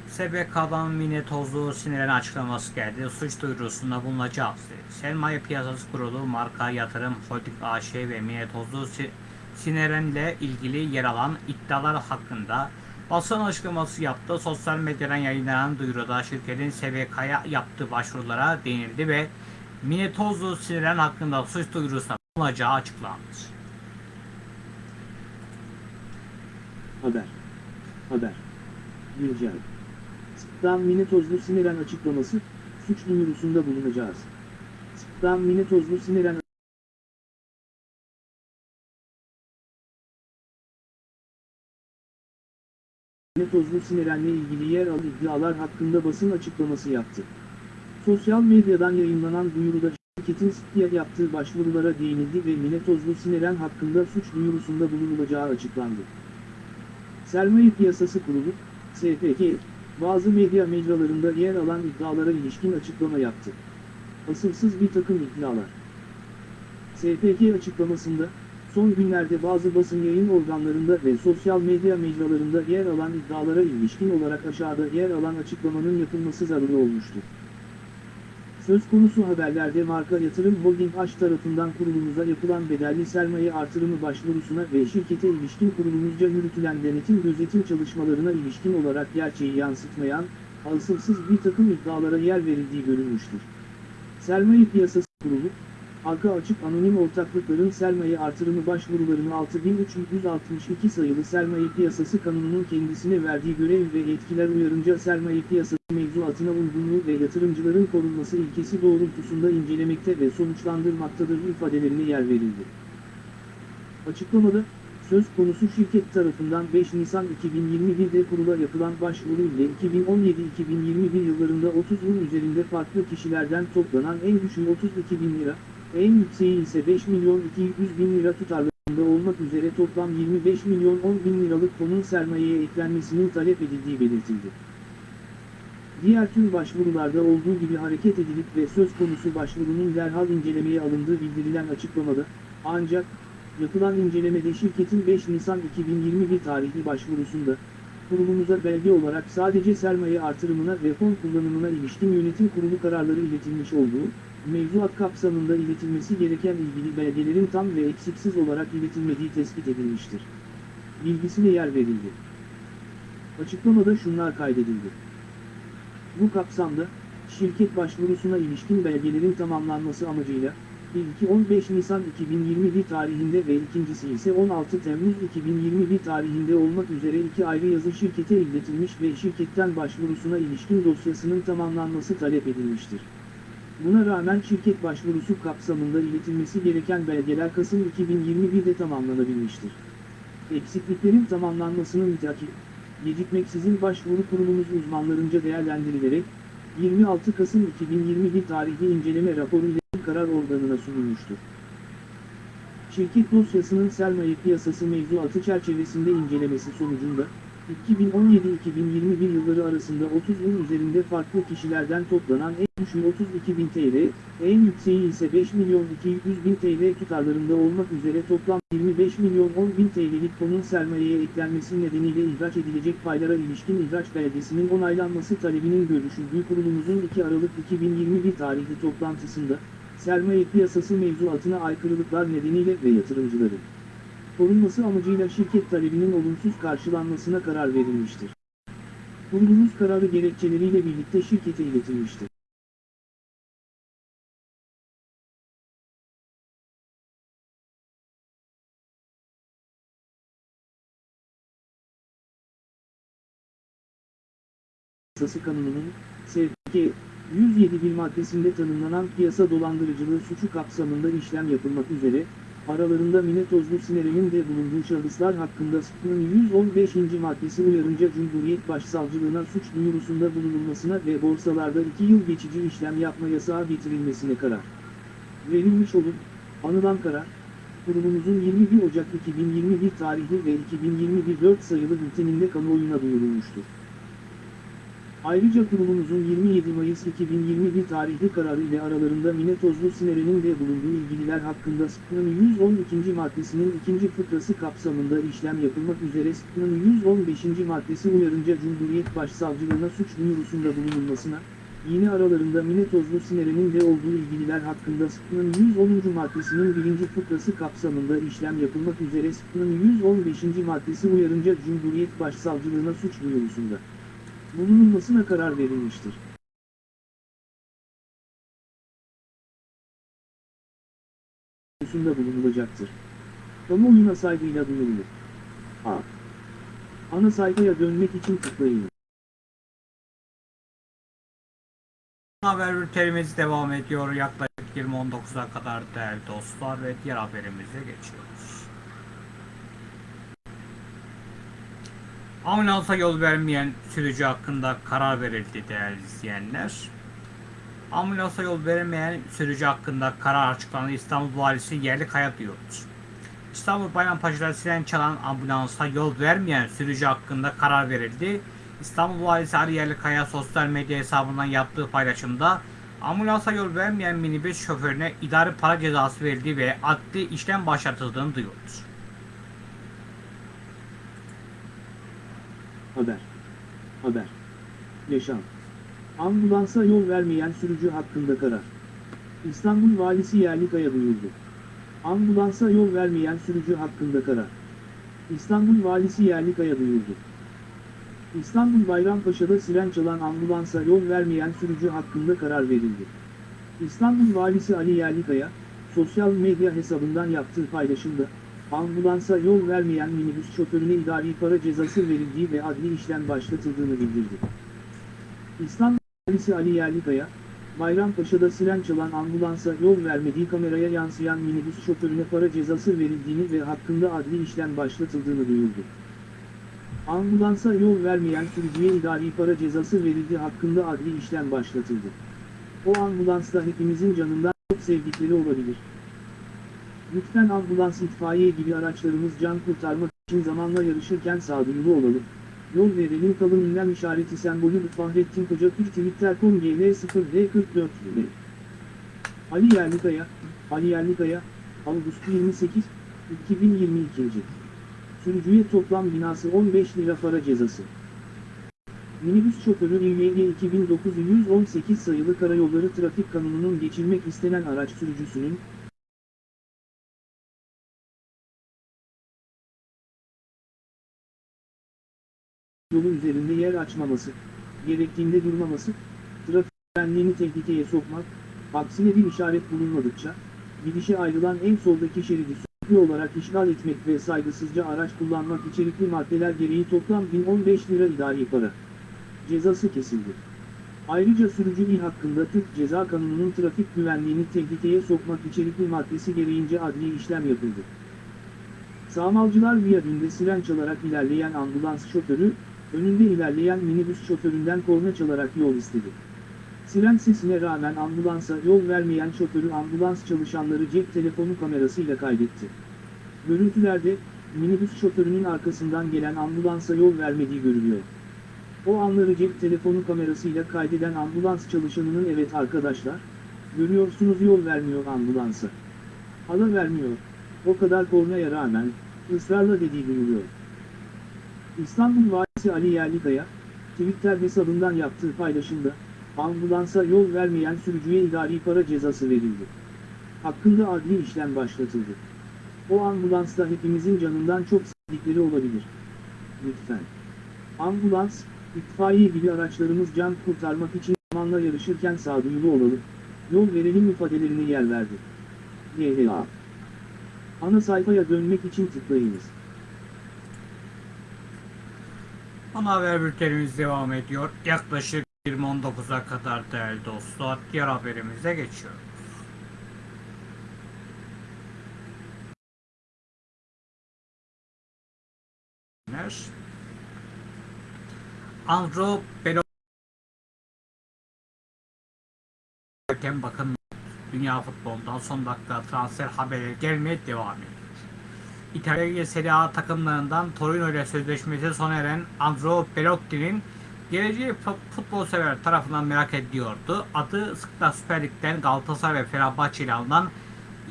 SBK'dan Mine Tozlu Siner'in açıklaması geldi. Suç duyurusunda bulunacağız dedi. Sermaye Piyasası Kurulu Marka Yatırım Holding AŞ ve Mine Tozlu Si- Siner'inle ilgili yer alan iddialar hakkında basın açıklaması yaptı. Sosyal medyadan yayınlanan duyuruda şirketin SBK'ya yaptığı başvurulara değinildi ve Mine Tozlu Siner'in hakkında suç duyurusunda bulunacağı açıklandı. Haber. Haber. Güncel. Sıktan Minetozlu Sineren açıklaması, suç duyurusunda bulunacağız. Sıktan Minetozlu Sineren Minetozlu Sineren'le ilgili yer alan iddialar hakkında basın açıklaması yaptı. Sosyal medyadan yayınlanan duyuruda şirketin SİT'ye yaptığı başvurulara değinildi ve Minetozlu Sineren hakkında suç duyurusunda bulunulacağı açıklandı. Sermaye Piyasası Kurulu, SPK, bazı medya mecralarında yer alan iddialara ilişkin açıklama yaptı. Asılsız bir takım iddialar. SPK açıklamasında, son günlerde bazı basın yayın organlarında ve sosyal medya mecralarında yer alan iddialara ilişkin olarak aşağıda yer alan açıklamanın yapılması zaruri olmuştur. Söz konusu haberlerde marka yatırım holding H tarafından kurulumuza yapılan bedelli sermaye artırımı başvurusuna ve şirkete ilişkin kurulumuzca yürütülen denetim gözetim çalışmalarına ilişkin olarak gerçeği yansıtmayan, asılsız bir takım iddialara yer verildiği görülmüştür. Sermaye Piyasası Kurulu, Arka açık anonim ortaklıkların sermaye artırımı başvurularını 6362 sayılı Sermaye Piyasası Kanunu'nun kendisine verdiği görev ve yetkiler uyarınca sermaye piyasası mevzuatına uygunluğu ve yatırımcıların korunması ilkesi doğrultusunda incelemekte ve sonuçlandırmaktadır ifadelerine yer verildi. Açıklamada, söz konusu şirket tarafından 5 Nisan 2021'de kurula yapılan başvuru ile 2017-2021 yıllarında 30 yıl üzerinde farklı kişilerden toplanan en düşüğü 32 bin lira, en yükseği ise 5 milyon 200 bin lira tutarlarında olmak üzere toplam 25 milyon 10 bin liralık fonun sermayeye eklenmesinin talep edildiği belirtildi. Diğer tüm başvurularda olduğu gibi hareket edilip ve söz konusu başvurunun derhal incelemeye alındığı bildirilen açıklamada, ancak, yapılan incelemede şirketin 5 Nisan 2021 tarihli başvurusunda, kurulumuza belge olarak sadece sermaye artırımına ve fon kullanımına ilişkin yönetim kurulu kararları iletilmiş olduğu, mevzuat kapsamında iletilmesi gereken ilgili belgelerin tam ve eksiksiz olarak iletilmediği tespit edilmiştir. Bilgisine yer verildi. Açıklamada şunlar kaydedildi. Bu kapsamda, şirket başvurusuna ilişkin belgelerin tamamlanması amacıyla, ilki 15 Nisan 2021 tarihinde ve ikincisi ise 16 Temmuz 2021 tarihinde olmak üzere iki ayrı yazı şirkete iletilmiş ve şirketten başvurusuna ilişkin dosyasının tamamlanması talep edilmiştir. Buna rağmen şirket başvurusu kapsamında iletilmesi gereken belgeler Kasım 2021'de tamamlanabilmiştir. Eksikliklerin tamamlanmasını mütakip, gecikmeksizin başvuru kurulumuz uzmanlarınca değerlendirilerek, 26 Kasım 2021 tarihli inceleme raporu ile karar organına sunulmuştur. Şirket dosyasının sermaye piyasası mevzuatı çerçevesinde incelemesi sonucunda, 2017-2021 yılları arasında 30 yıl üzerinde farklı kişilerden toplanan en düşüğü 32 bin TL, en yükseği ise 5 milyon 200 bin TL tutarlarında olmak üzere toplam 25 milyon 10 bin TL'lik fonun sermayeye eklenmesi nedeniyle ihraç edilecek paylara ilişkin ihraç belgesinin onaylanması talebinin görüşüldüğü kurulumuzun 2 Aralık 2021 tarihli toplantısında, sermaye piyasası mevzuatına aykırılıklar nedeniyle ve yatırımcıların korunması amacıyla şirket talebinin olumsuz karşılanmasına karar verilmiştir. Kurulumuz kararı gerekçeleriyle birlikte şirkete iletilmiştir. Piyasası Kanunu'nun SPK 107 maddesinde tanımlanan piyasa dolandırıcılığı suçu kapsamında işlem yapılmak üzere, aralarında Mine Tozlu Siner'in de bulunduğu şahıslar hakkında SPK'nın 115. maddesi uyarınca Cumhuriyet Başsavcılığına suç duyurusunda bulunulmasına ve borsalarda 2 yıl geçici işlem yapma yasağı getirilmesine karar verilmiş olup, anılan karar, kurulumuzun 21 Ocak 2021 tarihli ve 2021 4 sayılı bülteninde kamuoyuna duyurulmuştur. Ayrıca kurulumuzun 27 Mayıs 2021 tarihli kararı ile aralarında Mine Tozlu Sinere'nin de bulunduğu ilgililer hakkında SPK'nın 112. maddesinin ikinci fıkrası kapsamında işlem yapılmak üzere SPK'nın 115. maddesi uyarınca Cumhuriyet Başsavcılığına suç duyurusunda bulunulmasına, yine aralarında Mine Tozlu Sinere'nin de olduğu ilgililer hakkında SPK'nın 110. maddesinin birinci fıkrası kapsamında işlem yapılmak üzere SPK'nın 115. maddesi uyarınca Cumhuriyet Başsavcılığına suç duyurusunda bulunulmasına karar verilmiştir. konusunda bulunulacaktır. Kamuoyuna saygıyla duyurulur. A. Ana sayfaya dönmek için tıklayın. Haber bültenimiz devam ediyor. Yaklaşık 20.19'a kadar değerli dostlar ve diğer haberimize geçiyoruz. Ambulansa yol vermeyen sürücü hakkında karar verildi değerli izleyenler. Ambulansa yol vermeyen sürücü hakkında karar açıklandı. İstanbul Valisi Yerlikaya duyurdu. İstanbul Bayrampaşa'da siren çalan ambulansa yol vermeyen sürücü hakkında karar verildi. İstanbul Valisi Ali Yerlikaya sosyal medya hesabından yaptığı paylaşımda ambulansa yol vermeyen minibüs şoförüne idari para cezası verildiği ve adli işlem başlatıldığını duyurdu. Haber. Haber. Yaşam. Ambulansa yol vermeyen sürücü hakkında karar. İstanbul Valisi Yerlikaya duyurdu. Ambulansa yol vermeyen sürücü hakkında karar. İstanbul Valisi Yerlikaya duyurdu. İstanbul Bayrampaşa'da siren çalan ambulansa yol vermeyen sürücü hakkında karar verildi. İstanbul Valisi Ali Yerlikaya, sosyal medya hesabından yaptığı paylaşımda, ambulansa yol vermeyen minibüs şoförüne idari para cezası verildiği ve adli işlem başlatıldığını bildirdi. İstanbul Valisi Ali Yerlikaya, Bayrampaşa'da siren çalan ambulansa yol vermediği kameraya yansıyan minibüs şoförüne para cezası verildiğini ve hakkında adli işlem başlatıldığını duyurdu. Ambulansa yol vermeyen sürücüye idari para cezası verildi hakkında adli işlem başlatıldı. O ambulansta hepimizin canından çok sevdikleri olabilir. Lütfen ambulans itfaiye gibi araçlarımız can kurtarmak için zamanla yarışırken sağduyulu olalım. Yol verelim kalın ünlem işareti sembolü Fahrettin Koca Türk Twitter.com GL 0D44 Ali Yerlikaya, Ali Yerlikaya, Ağustos 28, 2022. Sürücüye toplam binası 15 lira para cezası. Minibüs şoförü İYG 2918 sayılı Karayolları Trafik Kanunu'nun geçilmek istenen araç sürücüsünün, yolu üzerinde yer açmaması, gerektiğinde durmaması, trafik güvenliğini tehlikeye sokmak, aksine bir işaret bulunmadıkça, gidişe ayrılan en soldaki şeridi sürekli olarak işgal etmek ve saygısızca araç kullanmak içerikli maddeler gereği toplam 1015 lira idari para cezası kesildi. Ayrıca sürücü il hakkında Türk Ceza Kanunu'nun trafik güvenliğini tehlikeye sokmak içerikli maddesi gereğince adli işlem yapıldı. Sağmalcılar viyadünde siren çalarak ilerleyen ambulans şoförü, önünde ilerleyen minibüs şoföründen korna çalarak yol istedi. Siren sesine rağmen ambulansa yol vermeyen şoförü ambulans çalışanları cep telefonu kamerasıyla kaydetti. Görüntülerde, minibüs şoförünün arkasından gelen ambulansa yol vermediği görülüyor. O anları cep telefonu kamerasıyla kaydeden ambulans çalışanının evet arkadaşlar, görüyorsunuz yol vermiyor ambulansa. Hala vermiyor, o kadar kornaya rağmen, ısrarla dediği duyuluyor. İstanbul Valisi Ali Yerlikaya, Twitter hesabından yaptığı paylaşımda, ambulansa yol vermeyen sürücüye idari para cezası verildi. Hakkında adli işlem başlatıldı. O ambulansta hepimizin canından çok sevdikleri olabilir. Lütfen. Ambulans, itfaiye gibi araçlarımız can kurtarmak için zamanla yarışırken sağduyulu olalım, yol verelim ifadelerine yer verdi. GHA Ana sayfaya dönmek için tıklayınız. Ana haber bültenimiz devam ediyor. Yaklaşık 20.19'a kadar değerli dostlar diğer haberimize geçiyoruz. Andro Belo bakın dünya futbolundan son dakika transfer haberleri gelmeye devam ediyor. İtalya Serie A takımlarından Torino ile sözleşmesi sona eren Andro Belotti'nin Geleceği fu- futbol sever tarafından merak ediliyordu. Adı sıkla Süper Lig'den Galatasaray ve Fenerbahçe ile alınan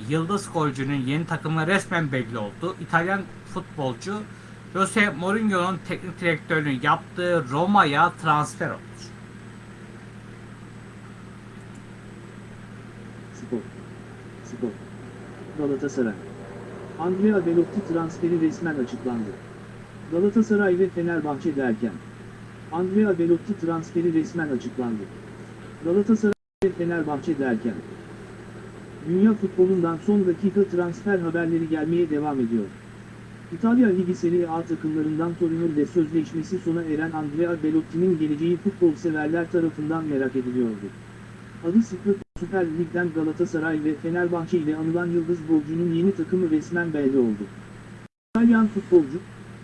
Yıldız golcünün yeni takımı resmen belli oldu. İtalyan futbolcu Jose Mourinho'nun teknik direktörlüğünü yaptığı Roma'ya transfer oldu. Spor. Spor. Galatasaray. Andrea Belotti transferi resmen açıklandı. Galatasaray ve Fenerbahçe derken. Andrea Belotti transferi resmen açıklandı. Galatasaray ve Fenerbahçe derken. Dünya futbolundan son dakika transfer haberleri gelmeye devam ediyor. İtalya Ligi Serie A takımlarından Torino ile sözleşmesi sona eren Andrea Belotti'nin geleceği futbol severler tarafından merak ediliyordu. Adı sıklık Süper Lig'den Galatasaray ve Fenerbahçe ile anılan Yıldız golcünün yeni takımı resmen belli oldu. İtalyan futbolcu,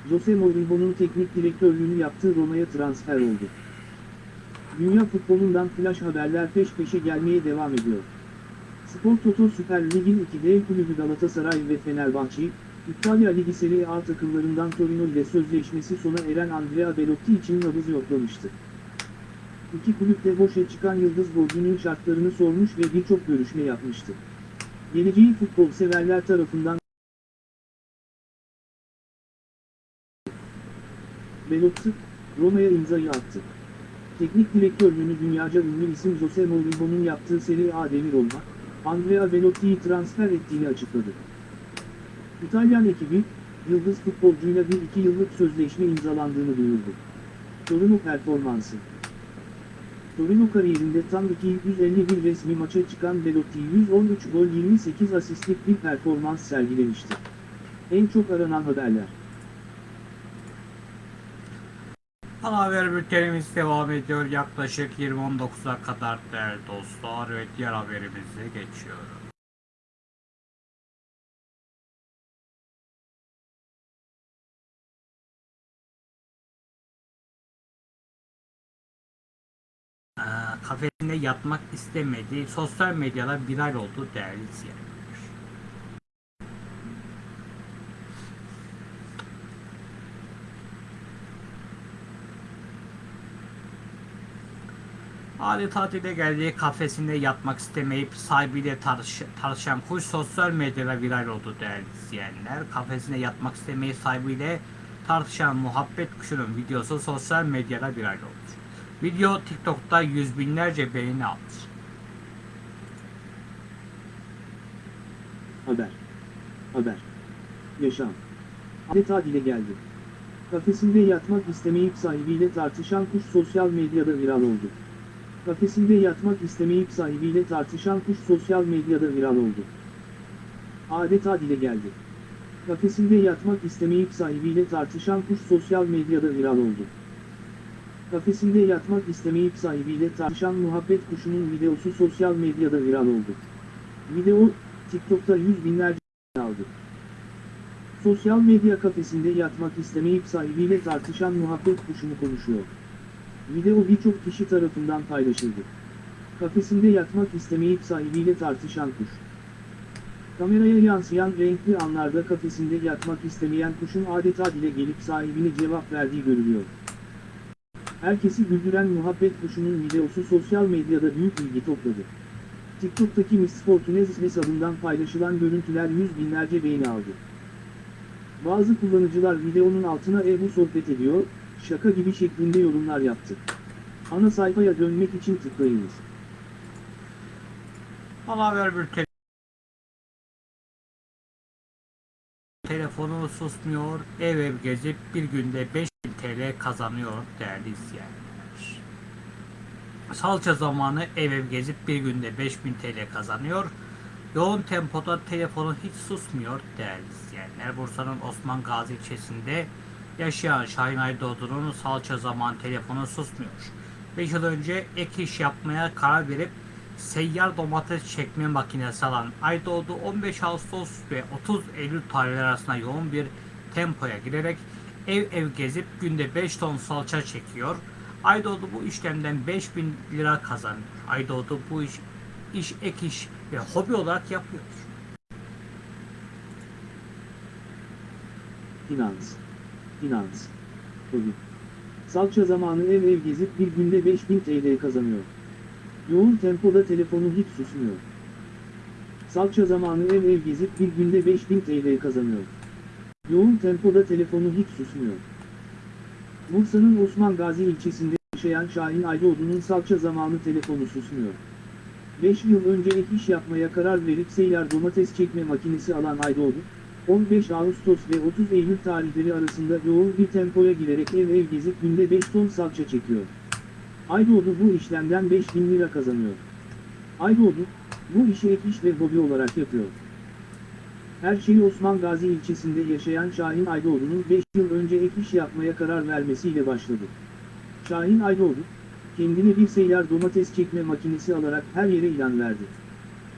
Jose Mourinho'nun teknik direktörlüğünü yaptığı Roma'ya transfer oldu. Dünya futbolundan flash haberler peş peşe gelmeye devam ediyor. Spor Toto Süper Lig'in iki dev kulübü Galatasaray ve Fenerbahçe, İtalya Ligi Serie A takımlarından Torino ile sözleşmesi sona eren Andrea Belotti için nabız yoklamıştı. İki kulüpte boşa çıkan Yıldız golcünün şartlarını sormuş ve birçok görüşme yapmıştı. Geleceği futbol severler tarafından Belotti, Roma'ya imzayı attı. Teknik direktörlüğünü dünyaca ünlü isim Jose Mourinho'nun yaptığı Serie A demir olma, Andrea Belotti'yi transfer ettiğini açıkladı. İtalyan ekibi, Yıldız futbolcuyla bir iki yıllık sözleşme imzalandığını duyurdu. Torino performansı Torino kariyerinde tam 251 resmi maça çıkan Belotti 113 gol 28 asistlik bir performans sergilemişti. En çok aranan haberler. Ana haber bültenimiz devam ediyor. Yaklaşık 20.19'a kadar değerli dostlar ve diğer haberimize geçiyoruz. Kafesinde yatmak istemediği sosyal medyada viral oldu değerli izleyenler. Hali tatile geldiği kafesinde yatmak istemeyip sahibiyle tartış tartışan kuş sosyal medyada viral oldu değerli izleyenler. Kafesinde yatmak istemeyi sahibiyle tartışan muhabbet kuşunun videosu sosyal medyada viral oldu. Video TikTok'ta yüz binlerce beğeni aldı. Haber. Haber. Yaşam. Adeta dile geldi. Kafesinde yatmak istemeyip sahibiyle tartışan kuş sosyal medyada viral oldu. Kafesinde yatmak istemeyip sahibiyle tartışan kuş sosyal medyada viral oldu. Adeta dile geldi. Kafesinde yatmak istemeyip sahibiyle tartışan kuş sosyal medyada viral oldu. Kafesinde yatmak istemeyip sahibiyle tartışan muhabbet kuşunun videosu sosyal medyada viral oldu. Video, TikTok'ta yüz binlerce aldı. Sosyal medya kafesinde yatmak istemeyip sahibiyle tartışan muhabbet kuşunu konuşuyor. Video birçok kişi tarafından paylaşıldı. Kafesinde yatmak istemeyip sahibiyle tartışan kuş. Kameraya yansıyan renkli anlarda kafesinde yatmak istemeyen kuşun adeta dile gelip sahibine cevap verdiği görülüyor. Herkesi güldüren muhabbet kuşunun videosu sosyal medyada büyük ilgi topladı. TikTok'taki Miss Fortunez hesabından paylaşılan görüntüler yüz binlerce beğeni aldı. Bazı kullanıcılar videonun altına Ebu sohbet ediyor, şaka gibi şeklinde yorumlar yaptı. Ana sayfaya dönmek için tıklayınız. Ana haber bülteni. Telefonu susmuyor, ev ev gezip bir günde 5000 TL kazanıyor değerli izleyenler. Salça zamanı ev ev gezip bir günde 5000 TL kazanıyor. Yoğun tempoda telefonu hiç susmuyor değerli izleyenler. Bursa'nın Osman Gazi ilçesinde yaşayan Şahin Aydoğdu'nun salça zaman telefonu susmuyor. 5 yıl önce ek iş yapmaya karar verip seyyar domates çekme makinesi alan Aydoğdu 15 Ağustos ve 30 Eylül tarihleri arasında yoğun bir tempoya girerek ev ev gezip günde 5 ton salça çekiyor. Aydoğdu bu işlemden 5000 lira kazanıyor. Aydoğdu bu iş, iş ek iş ve hobi olarak yapıyor. Finans. Finans. Hobi. Salça zamanı ev ev gezip bir günde 5000 TL kazanıyor. Yoğun tempoda telefonu hiç susmuyor. Salça zamanı ev ev gezip bir günde 5000 TL kazanıyor. Yoğun tempoda telefonu hiç susmuyor. Bursa'nın Osman Gazi ilçesinde yaşayan Şahin Aydoğdu'nun salça zamanı telefonu susmuyor. 5 yıl önce ek iş yapmaya karar verip seyyar domates çekme makinesi alan Aydoğdu, 15 Ağustos ve 30 Eylül tarihleri arasında yoğun bir tempoya girerek ev ev gezip günde 5 ton salça çekiyor. Aydoğdu bu işlemden 5000 lira kazanıyor. Aydoğdu, bu işi ek iş ve hobi olarak yapıyor. Her şeyi Osman Gazi ilçesinde yaşayan Şahin Aydoğdu'nun 5 yıl önce ek iş yapmaya karar vermesiyle başladı. Şahin Aydoğdu, kendine bir seyyar domates çekme makinesi alarak her yere ilan verdi.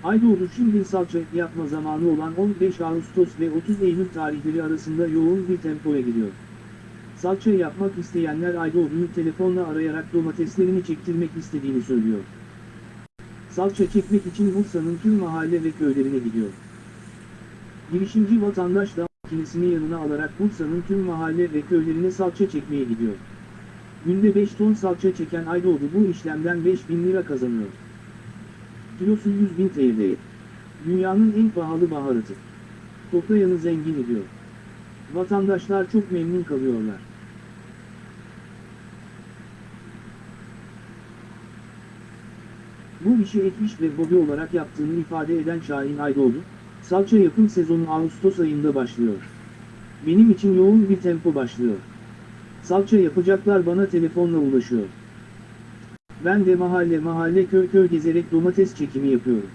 Aydoğdu şimdi salça yapma zamanı olan 15 Ağustos ve 30 Eylül tarihleri arasında yoğun bir tempoya giriyor. Salça yapmak isteyenler Aydoğdu'yu telefonla arayarak domateslerini çektirmek istediğini söylüyor. Salça çekmek için Bursa'nın tüm mahalle ve köylerine gidiyor. Girişimci vatandaş da makinesini yanına alarak Bursa'nın tüm mahalle ve köylerine salça çekmeye gidiyor. Günde 5 ton salça çeken Aydoğdu bu işlemden 5000 lira kazanıyor. Kilosu 100 bin TL. Dünyanın en pahalı baharatı. Toplayanı zengin ediyor. Vatandaşlar çok memnun kalıyorlar. Bu işi ek iş ve hobi olarak yaptığını ifade eden Şahin Aydoğdu, salça yapım sezonu Ağustos ayında başlıyor. Benim için yoğun bir tempo başlıyor. Salça yapacaklar bana telefonla ulaşıyor. Ben de mahalle mahalle köy köy gezerek domates çekimi yapıyorum.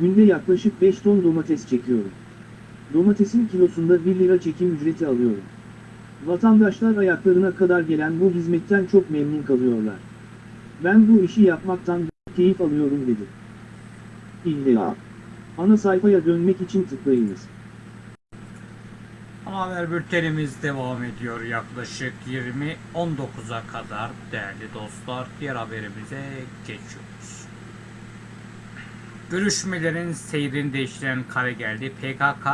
Günde yaklaşık 5 ton domates çekiyorum. Domatesin kilosunda 1 lira çekim ücreti alıyorum. Vatandaşlar ayaklarına kadar gelen bu hizmetten çok memnun kalıyorlar. Ben bu işi yapmaktan keyif alıyorum dedi. İlla. Ana sayfaya dönmek için tıklayınız. Ana haber bültenimiz devam ediyor yaklaşık 20.19'a kadar değerli dostlar. Diğer haberimize geçiyoruz. Görüşmelerin seyrini değiştiren kare geldi. PKK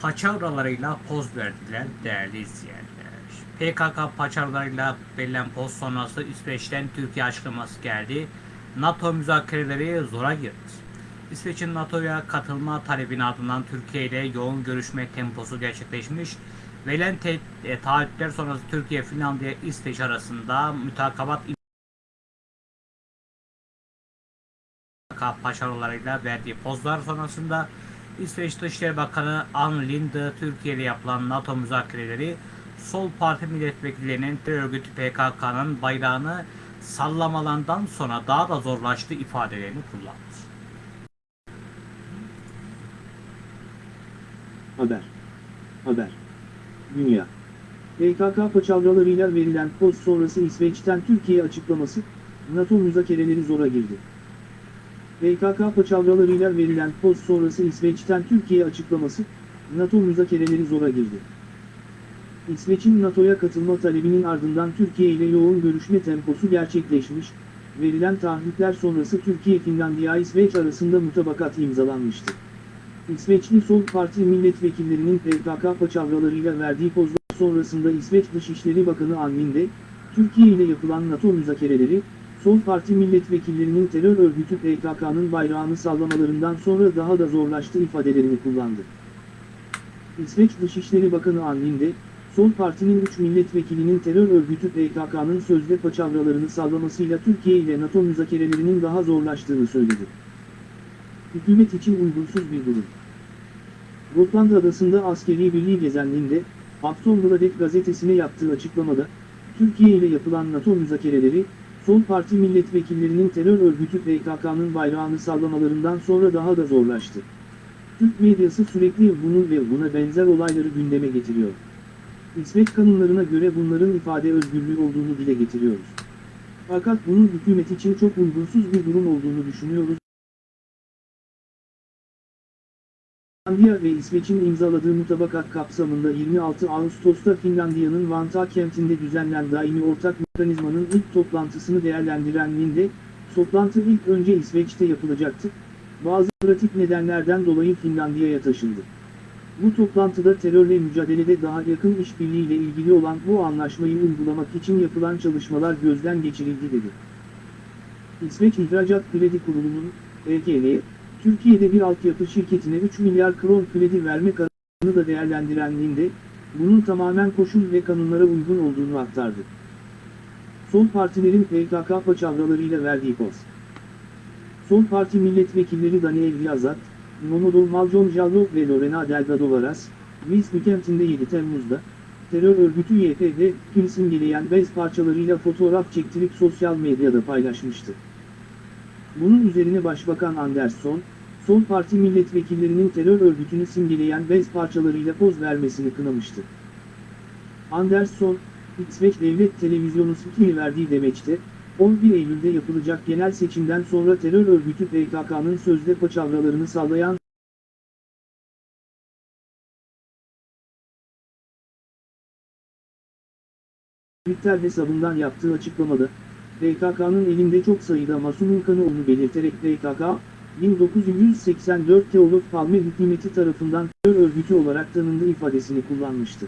paçavralarıyla poz verdiler değerli izleyenler. PKK paçavralarıyla verilen poz sonrası İsveç'ten Türkiye açıklaması geldi. NATO müzakereleri zora girdi. İsveç'in NATO'ya katılma talebinin ardından Türkiye ile yoğun görüşme temposu gerçekleşmiş. Verilen te- e, taahhütler sonrası Türkiye, Finlandiya, İsveç arasında mütakabat paşarolarıyla verdiği pozlar sonrasında İsveç Dışişleri Bakanı Ann Linde Türkiye ile yapılan NATO müzakereleri Sol Parti milletvekillerinin terör örgütü PKK'nın bayrağını sallamalarından sonra daha da zorlaştı ifadelerini kullandı. Haber. Haber. Dünya. PKK paçavralarıyla verilen poz sonrası İsveç'ten Türkiye açıklaması, NATO müzakereleri zora girdi. PKK paçavralarıyla verilen poz sonrası İsveç'ten Türkiye açıklaması, NATO müzakereleri zora girdi. İsveç'in NATO'ya katılma talebinin ardından Türkiye ile yoğun görüşme temposu gerçekleşmiş, verilen taahhütler sonrası Türkiye-Finlandiya-İsveç arasında mutabakat imzalanmıştı. İsveçli Sol Parti milletvekillerinin PKK paçavralarıyla verdiği pozlar sonrasında İsveç Dışişleri Bakanı Anlinde, Türkiye ile yapılan NATO müzakereleri, Sol Parti milletvekillerinin terör örgütü PKK'nın bayrağını sallamalarından sonra daha da zorlaştı ifadelerini kullandı. İsveç Dışişleri Bakanı Anlinde, Sol Parti'nin 3 milletvekilinin terör örgütü PKK'nın sözde paçavralarını sallamasıyla Türkiye ile NATO müzakerelerinin daha zorlaştığını söyledi. Hükümet için uygunsuz bir durum. Gotland adasında askeri birliği gezenliğinde, Aftonbladet gazetesine yaptığı açıklamada, Türkiye ile yapılan NATO müzakereleri, Sol Parti milletvekillerinin terör örgütü PKK'nın bayrağını sallamalarından sonra daha da zorlaştı. Türk medyası sürekli bunu ve buna benzer olayları gündeme getiriyor. İsveç kanunlarına göre bunların ifade özgürlüğü olduğunu dile getiriyoruz. Fakat bunun hükümet için çok uygunsuz bir durum olduğunu düşünüyoruz. Finlandiya ve İsveç'in imzaladığı mutabakat kapsamında 26 Ağustos'ta Finlandiya'nın Vantaa kentinde düzenlen daimi ortak mekanizmanın ilk toplantısını değerlendiren Linde, toplantı ilk önce İsveç'te yapılacaktı, bazı pratik nedenlerden dolayı Finlandiya'ya taşındı. Bu toplantıda terörle mücadelede daha yakın işbirliğiyle ilgili olan bu anlaşmayı uygulamak için yapılan çalışmalar gözden geçirildi dedi. İsveç İhracat Kredi Kurulu'nun, EKL, Türkiye'de bir altyapı şirketine 3 milyar kron kredi verme kararını da değerlendirenliğinde, bunun tamamen koşul ve kanunlara uygun olduğunu aktardı. Sol partilerin PKK paçavralarıyla verdiği poz. Sol parti milletvekilleri Daniel Yazat, Momodou Maljon Jallo ve Lorena Delgado Varas, Wisby kentinde 7 Temmuz'da, terör örgütü YPG, tüm simgeleyen bez parçalarıyla fotoğraf çektirip sosyal medyada paylaşmıştı. Bunun üzerine Başbakan Andersson, Sol Parti milletvekillerinin terör örgütünü simgeleyen bez parçalarıyla poz vermesini kınamıştı. Andersson, İsveç Devlet Televizyonu Sputnik'e verdiği demeçte, 11 Eylül'de yapılacak genel seçimden sonra terör örgütü PKK'nın sözde paçavralarını sallayan Twitter hesabından yaptığı açıklamada, PKK'nın elinde çok sayıda masumun kanı olduğunu belirterek PKK, 1984'te Olof Palme hükümeti tarafından terör örgütü olarak tanındığı ifadesini kullanmıştı.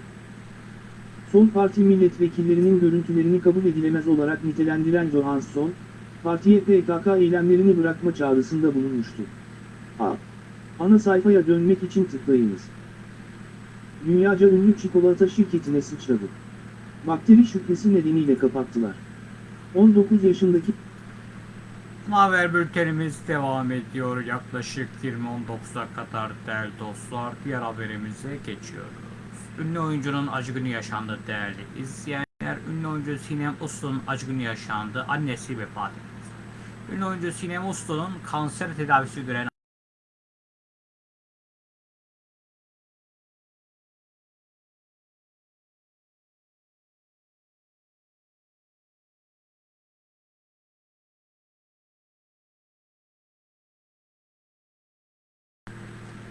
Sol Parti milletvekillerinin görüntülerini kabul edilemez olarak nitelendiren Johansson, partiye PKK eylemlerini bırakma çağrısında bulunmuştu. A. Ana sayfaya dönmek için tıklayınız. Dünyaca ünlü çikolata şirketine sıçradı. Bakteri şüphesi nedeniyle kapattılar. 19 yaşındaki Haber bültenimiz devam ediyor. Yaklaşık 20.19'a kadar değerli dostlar. Diğer haberimize geçiyoruz. Ünlü oyuncunun acı günü yaşandı değerli izleyenler. Ünlü oyuncu Sinem Uslu'nun acı günü yaşandı. Annesi vefat etti. Ünlü oyuncu Sinem Uslu'nun kanser tedavisi gören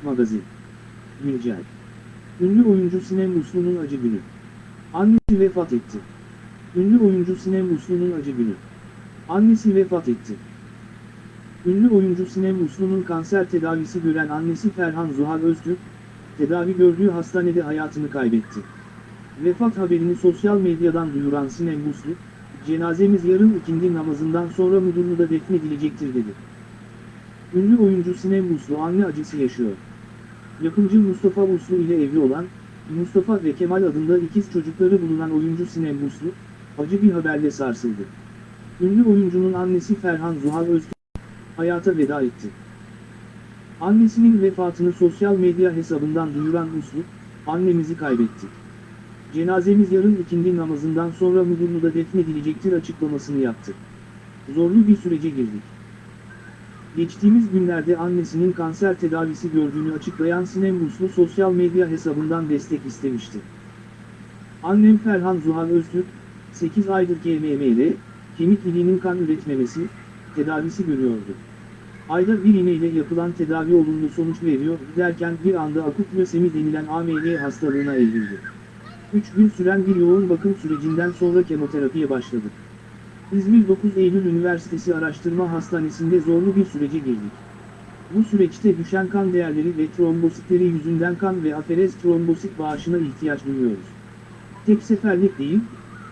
Magazin. Güncel. Ünlü oyuncu Sinem Uslu'nun acı günü. Annesi vefat etti. Ünlü oyuncu Sinem Uslu'nun acı günü. Annesi vefat etti. Ünlü oyuncu Sinem Uslu'nun kanser tedavisi gören annesi Ferhan Zuhal Öztürk, tedavi gördüğü hastanede hayatını kaybetti. Vefat haberini sosyal medyadan duyuran Sinem Uslu, cenazemiz yarın ikindi namazından sonra Mudurnu'da defnedilecektir dedi. Ünlü oyuncu Sinem Uslu anne acısı yaşıyor. Yapımcı Mustafa Uslu ile evli olan, Mustafa ve Kemal adında ikiz çocukları bulunan oyuncu Sinem Uslu, acı bir haberle sarsıldı. Ünlü oyuncunun annesi Ferhan Zuhal Öztürk, hayata veda etti. Annesinin vefatını sosyal medya hesabından duyuran Uslu, annemizi kaybettik. Cenazemiz yarın ikindi namazından sonra Mudurnu'da defnedilecektir açıklamasını yaptı. Zorlu bir sürece girdik. Geçtiğimiz günlerde annesinin kanser tedavisi gördüğünü açıklayan Sinem Uslu sosyal medya hesabından destek istemişti. Annem Ferhan Zuhal Öztürk, 8 aydır KMM'de, kemik iliğinin kan üretmemesi, tedavisi görüyordu. Ayda bir iğneyle yapılan tedavi olumlu sonuç veriyor derken bir anda akut lösemi denilen AML hastalığına evrildi. 3 gün süren bir yoğun bakım sürecinden sonra kemoterapiye başladı. İzmir 9 Eylül Üniversitesi Araştırma Hastanesi'nde zorlu bir sürece girdik. Bu süreçte düşen kan değerleri ve trombositleri yüzünden kan ve aferez trombosit bağışına ihtiyaç duyuyoruz. Tek seferlik değil,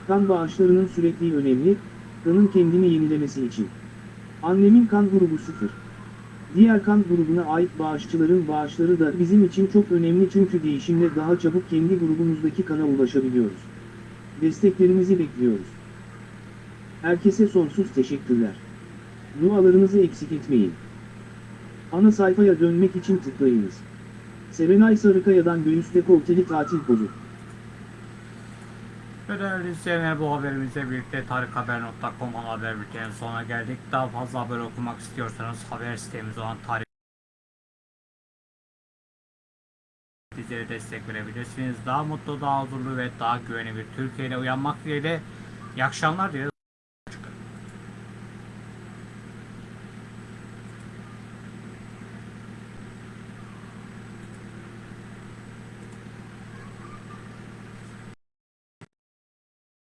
kan bağışlarının sürekli önemli, kanın kendini yenilemesi için. Annemin kan grubu 0. Diğer kan grubuna ait bağışçıların bağışları da bizim için çok önemli çünkü değişimle daha çabuk kendi grubumuzdaki kana ulaşabiliyoruz. Desteklerinizi bekliyoruz. Herkese sonsuz teşekkürler. Dualarınızı eksik etmeyin. Ana sayfaya dönmek için tıklayınız. Serenay Sarıkaya'dan göğüs dekolteli tatil pozu. Ve değerli izleyenler bu haberimizle birlikte tarikhaber.com haber bültenin sonuna geldik. Daha fazla haber okumak istiyorsanız haber sitemiz olan tarih bizlere destek verebilirsiniz. Daha mutlu, daha huzurlu ve daha güvenli bir Türkiye uyanmak dileğiyle. İyi akşamlar dileriz.